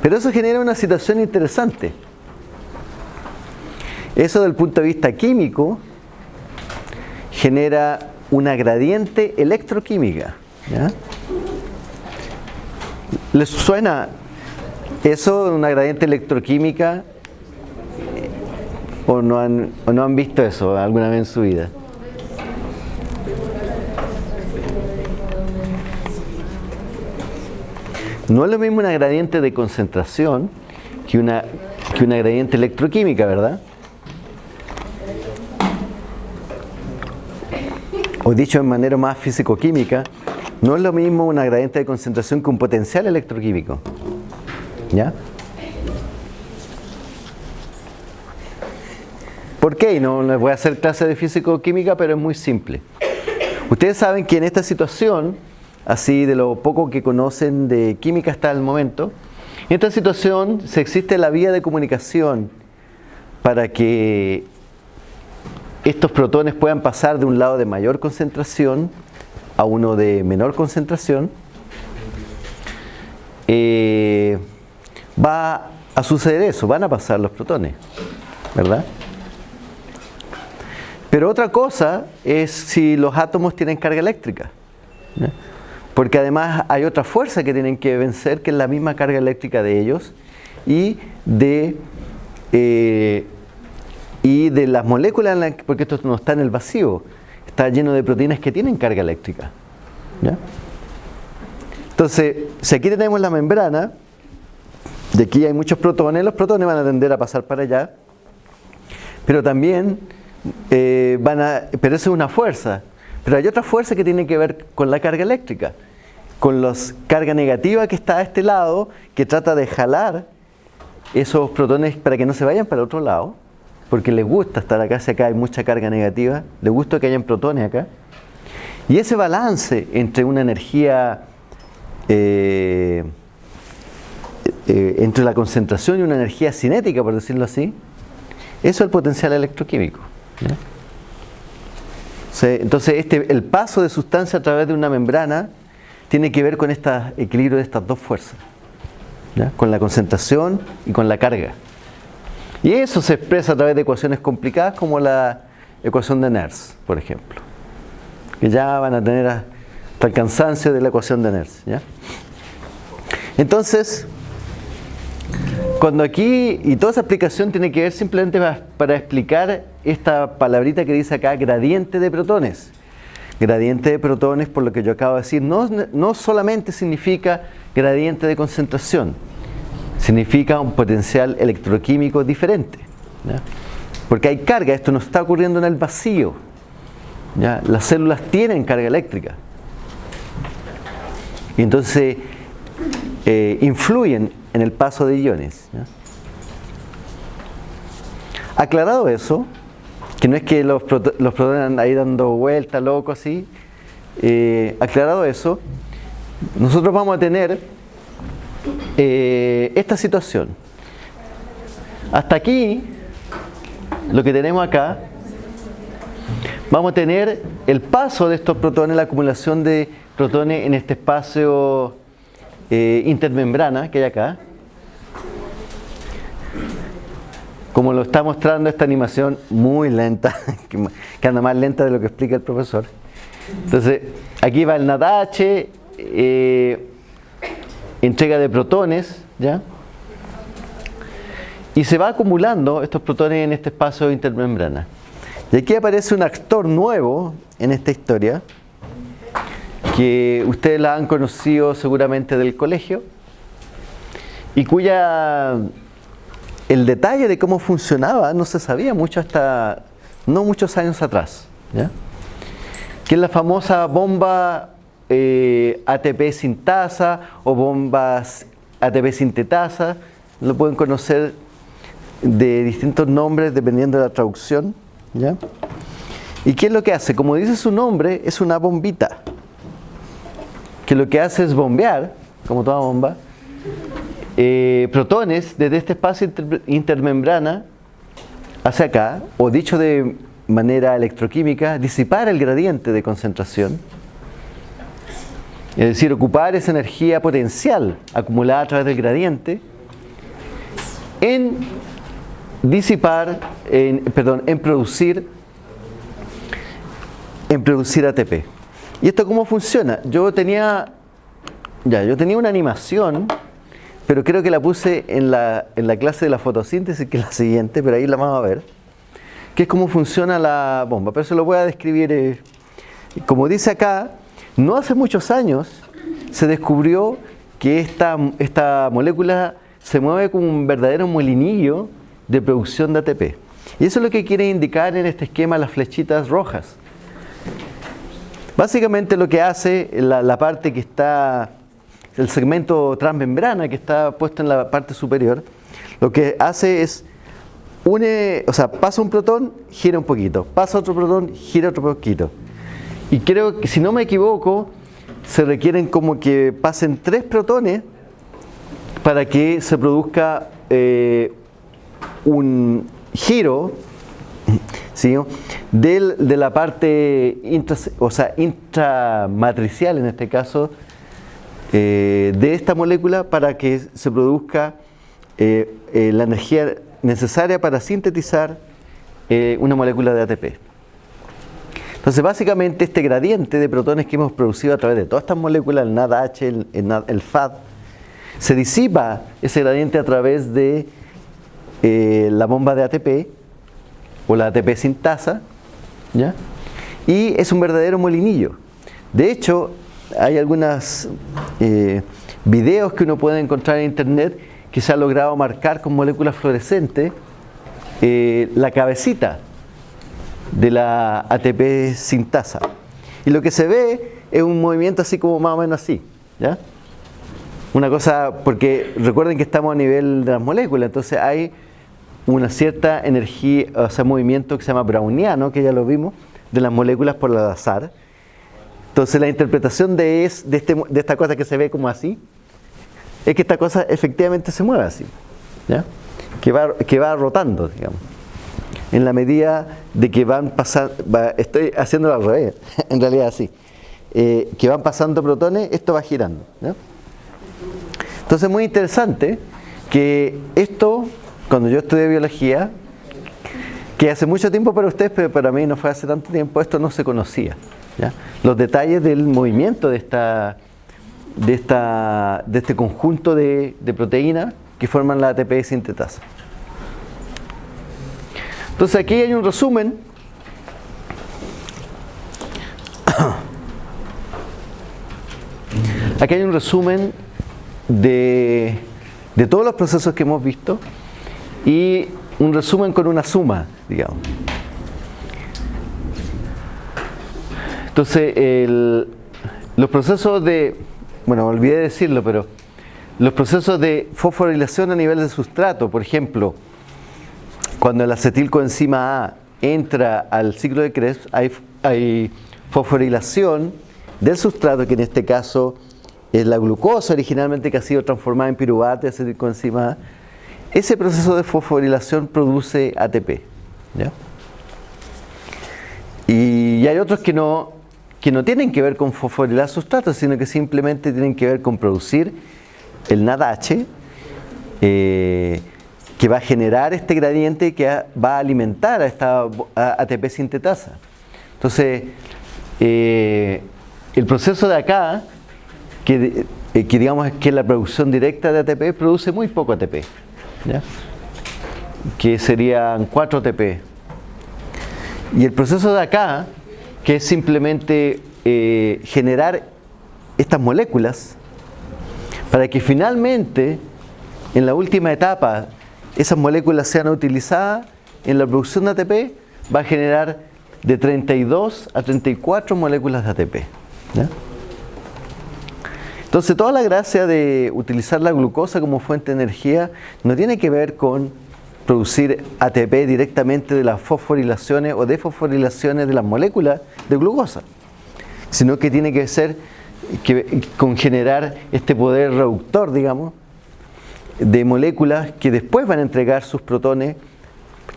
Pero eso genera una situación interesante. Eso del punto de vista químico genera una gradiente electroquímica. ¿Les suena eso, una gradiente electroquímica? ¿O no, han, ¿O no han visto eso alguna vez en su vida? No es lo mismo una gradiente de concentración que una, que una gradiente electroquímica, ¿verdad? o dicho de manera más físico-química, no es lo mismo una gradiente de concentración que un potencial electroquímico. ¿Ya? ¿Por qué? No les voy a hacer clase de físico-química, pero es muy simple. Ustedes saben que en esta situación, así de lo poco que conocen de química hasta el momento, en esta situación se existe la vía de comunicación para que estos protones puedan pasar de un lado de mayor concentración a uno de menor concentración, eh, va a suceder eso, van a pasar los protones, ¿verdad? Pero otra cosa es si los átomos tienen carga eléctrica, porque además hay otra fuerza que tienen que vencer, que es la misma carga eléctrica de ellos, y de eh, y de las moléculas, en la- porque esto no está en el vacío, está lleno de proteínas que tienen carga eléctrica. ¿ya? Entonces, si aquí tenemos la membrana, de aquí hay muchos protones, los protones van a tender a pasar para allá, pero también eh, van a, pero eso es una fuerza, pero hay otra fuerza que tiene que ver con la carga eléctrica, con la carga negativa que está a este lado, que trata de jalar esos protones para que no se vayan para el otro lado, porque les gusta estar acá, si acá hay mucha carga negativa, les gusta que hayan protones acá. Y ese balance entre una energía, eh, eh, entre la concentración y una energía cinética, por decirlo así, eso es el potencial electroquímico. Entonces, este, el paso de sustancia a través de una membrana tiene que ver con este equilibrio de estas dos fuerzas, con la concentración y con la carga. Y eso se expresa a través de ecuaciones complicadas como la ecuación de Nernst, por ejemplo, que ya van a tener hasta el cansancio de la ecuación de Nernst. Entonces, cuando aquí, y toda esa explicación tiene que ver simplemente para explicar esta palabrita que dice acá, gradiente de protones. Gradiente de protones, por lo que yo acabo de decir, no, no solamente significa gradiente de concentración, significa un potencial electroquímico diferente. Porque hay carga, esto no está ocurriendo en el vacío. Las células tienen carga eléctrica. Y entonces eh, influyen en el paso de iones. Aclarado eso, que no es que los, los protones ahí dando vueltas, loco, así. eh, aclarado eso, nosotros vamos a tener eh, esta situación. Hasta aquí, lo que tenemos acá, vamos a tener el paso de estos protones, la acumulación de protones en este espacio eh, intermembrana que hay acá. Como lo está mostrando esta animación muy lenta, que anda más lenta de lo que explica el profesor. Entonces, aquí va el NADH, eh, entrega de protones, ¿ya? Y se va acumulando estos protones en este espacio intermembrana. Y aquí aparece un actor nuevo en esta historia, que ustedes la han conocido seguramente del colegio, y cuya el detalle de cómo funcionaba no se sabía mucho hasta no muchos años atrás. ¿ya? Que es la famosa bomba eh, ATP sintasa o bombas ATP sintetasa. Lo pueden conocer de distintos nombres dependiendo de la traducción. ¿Y qué es lo que hace? Como dice su nombre, es una bombita. Que lo que hace es bombear, como toda bomba, eh, protones desde este espacio inter- intermembrana hacia acá, o dicho de manera electroquímica, disipar el gradiente de concentración, es decir, ocupar esa energía potencial acumulada a través del gradiente en disipar, en, perdón, en producir, en producir ATP. ¿Y esto cómo funciona? Yo tenía, ya, yo tenía una animación pero creo que la puse en la, en la clase de la fotosíntesis, que es la siguiente, pero ahí la vamos a ver, que es cómo funciona la bomba. Pero se lo voy a describir, eh, como dice acá, no hace muchos años se descubrió que esta, esta molécula se mueve como un verdadero molinillo de producción de ATP. Y eso es lo que quiere indicar en este esquema las flechitas rojas. Básicamente lo que hace la, la parte que está el segmento transmembrana que está puesto en la parte superior, lo que hace es une, o sea, pasa un protón, gira un poquito, pasa otro protón, gira otro poquito. Y creo que si no me equivoco, se requieren como que pasen tres protones para que se produzca eh, un giro ¿sí? del, de la parte intra, o sea, intramatricial en este caso eh, de esta molécula para que se produzca eh, eh, la energía necesaria para sintetizar una molécula de ATP. Entonces, básicamente, este gradiente de protones que hemos producido a través de todas estas moléculas, el NADH, el, el, el FAD, se disipa ese gradiente a través de la bomba de ATP o la ATP sintasa, ¿ya? y es un verdadero molinillo. De hecho, hay algunos eh, videos que uno puede encontrar en internet que se ha logrado marcar con moléculas fluorescentes eh, la cabecita de la ATP sintasa. Y lo que se ve es un movimiento así como más o menos así. ¿ya? Una cosa, porque recuerden que estamos a nivel de las moléculas, entonces hay una cierta energía, o sea, movimiento que se llama browniano, que ya lo vimos, de las moléculas por el azar. Entonces la interpretación este, de esta cosa que se ve como así, es que esta cosa efectivamente se mueve así. Que, va, rotando, digamos. En la medida de que van pasando, estoy haciéndolo al revés, en realidad así, eh, que van pasando protones, esto va girando. ¿ya? Entonces es muy interesante que esto, cuando yo estudié biología, que hace mucho tiempo para ustedes, pero para mí no fue hace tanto tiempo, esto no se conocía. Los detalles del movimiento de, esta, de, esta, de este conjunto de, de proteínas que forman la ATP sintetasa. Entonces aquí hay un resumen Aquí hay un resumen de, de, todos los procesos que hemos visto y un resumen con una suma, digamos. Entonces, los procesos de, bueno, olvidé decirlo, pero los procesos de fosforilación a nivel de sustrato, por ejemplo, cuando el acetilcoenzima A entra al ciclo de Krebs, hay, fosforilación del sustrato, que en este caso es la glucosa originalmente que ha sido transformada en piruvato acetilcoenzima A. Ese proceso de fosforilación produce ATP. ¿ya? Y hay otros que no, que no tienen que ver con fosforilar sustratos, sino que simplemente tienen que ver con producir el NADH, eh, que va a generar este gradiente que va a alimentar a esta ATP sintetasa. Entonces, eh, el proceso de acá, que, eh, que, digamos que la producción directa de ATP, produce muy poco ATP, que serían 4 ATP. Y el proceso de acá, que es simplemente eh, generar estas moléculas, para que finalmente, en la última etapa, esas moléculas sean utilizadas en la producción de ATP, va a generar de 32 a 34 moléculas de ATP. Entonces toda la gracia de utilizar la glucosa como fuente de energía no tiene que ver con producir ATP directamente de las fosforilaciones o defosforilaciones de las moléculas de glucosa, sino que tiene que ser que, con generar este poder reductor, digamos, de moléculas que después van a entregar sus protones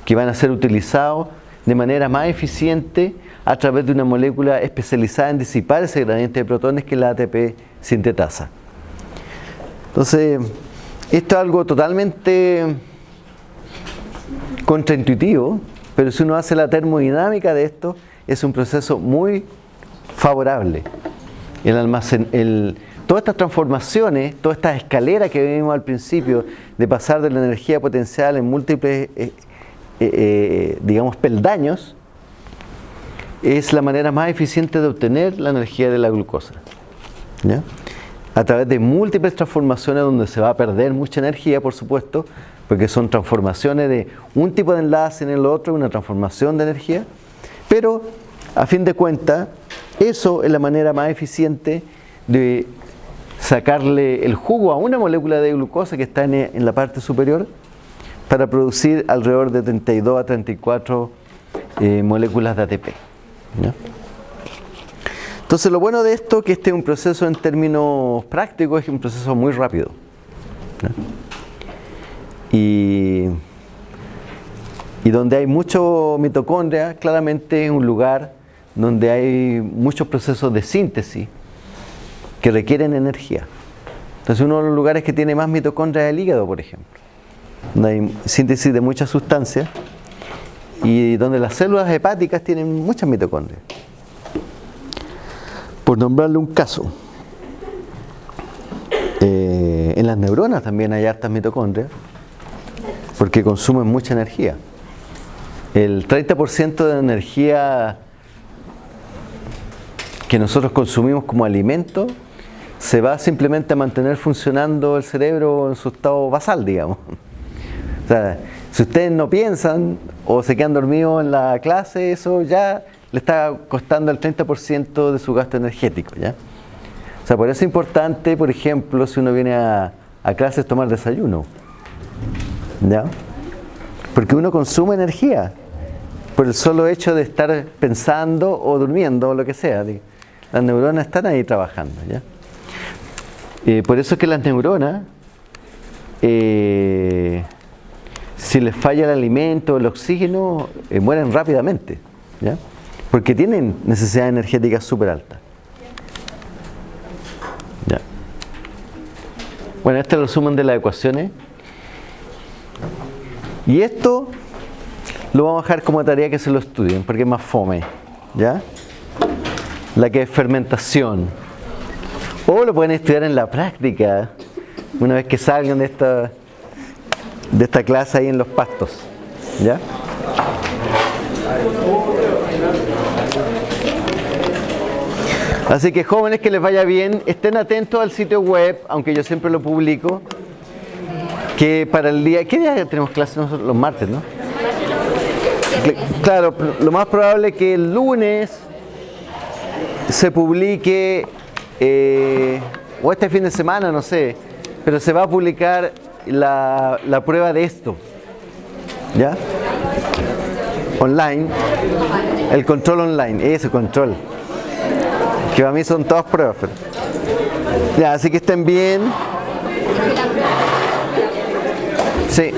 que van a ser utilizados de manera más eficiente a través de una molécula especializada en disipar ese gradiente de protones que es la ATP sintetasa. Entonces, esto es algo totalmente contraintuitivo, pero si uno hace la termodinámica de esto, es un proceso muy favorable. El almacén, el, todas estas transformaciones, todas estas escaleras que vimos al principio, de pasar de la energía potencial en múltiples eh, eh, eh, digamos, peldaños, es la manera más eficiente de obtener la energía de la glucosa. ¿ya? A través de múltiples transformaciones donde se va a perder mucha energía, por supuesto, porque son transformaciones de un tipo de enlace en el otro, una transformación de energía, pero a fin de cuentas, eso es la manera más eficiente de sacarle el jugo a una molécula de glucosa que está en, la parte superior para producir alrededor de 32 a 34 eh, moléculas de ATP. Entonces lo bueno de esto es que este es un proceso en términos prácticos, es un proceso muy rápido. ¿ya? Y, donde hay mucho mitocondria, claramente es un lugar donde hay muchos procesos de síntesis que requieren energía. Entonces uno de los lugares que tiene más mitocondria es el hígado, por ejemplo donde hay síntesis de muchas sustancias y donde las células hepáticas tienen muchas mitocondrias. Por nombrarle un caso, eh, en las neuronas también hay hartas mitocondrias porque consumen mucha energía. el 30% de energía que nosotros consumimos como alimento se va simplemente a mantener funcionando el cerebro en su estado basal, digamos. O sea, si ustedes no piensan o se quedan dormidos en la clase, eso ya le está costando el 30% de su gasto energético, ¿ya? O sea, por eso es importante, por ejemplo, si uno viene a, a clases tomar desayuno, ¿ya? Porque uno consume energía por el solo hecho de estar pensando o durmiendo o lo que sea. Las neuronas están ahí trabajando, ¿ya? Eh, por eso es que las neuronas, eh, si les falla el alimento, el oxígeno, eh, mueren rápidamente, ¿ya? Porque tienen necesidad energética súper alta. ¿Ya? Bueno, este es el resumen de las ecuaciones. Y esto lo vamos a dejar como tarea que se lo estudien, porque es más fome, ¿ya? La que es fermentación. O lo pueden estudiar en la práctica, una vez que salgan de esta, de esta clase ahí en los pastos. ¿Ya? Así que jóvenes que les vaya bien, estén atentos al sitio web, aunque yo siempre lo publico, que para el día, ¿qué día tenemos clases nosotros? Los martes, ¿no? Claro, lo más probable es que el lunes se publique eh, o este fin de semana, no sé, pero se va a publicar la, la prueba de esto, ¿ya? Online, el control online, ese control, que para mí son todas pruebas. Ya, así que estén bien. Sí.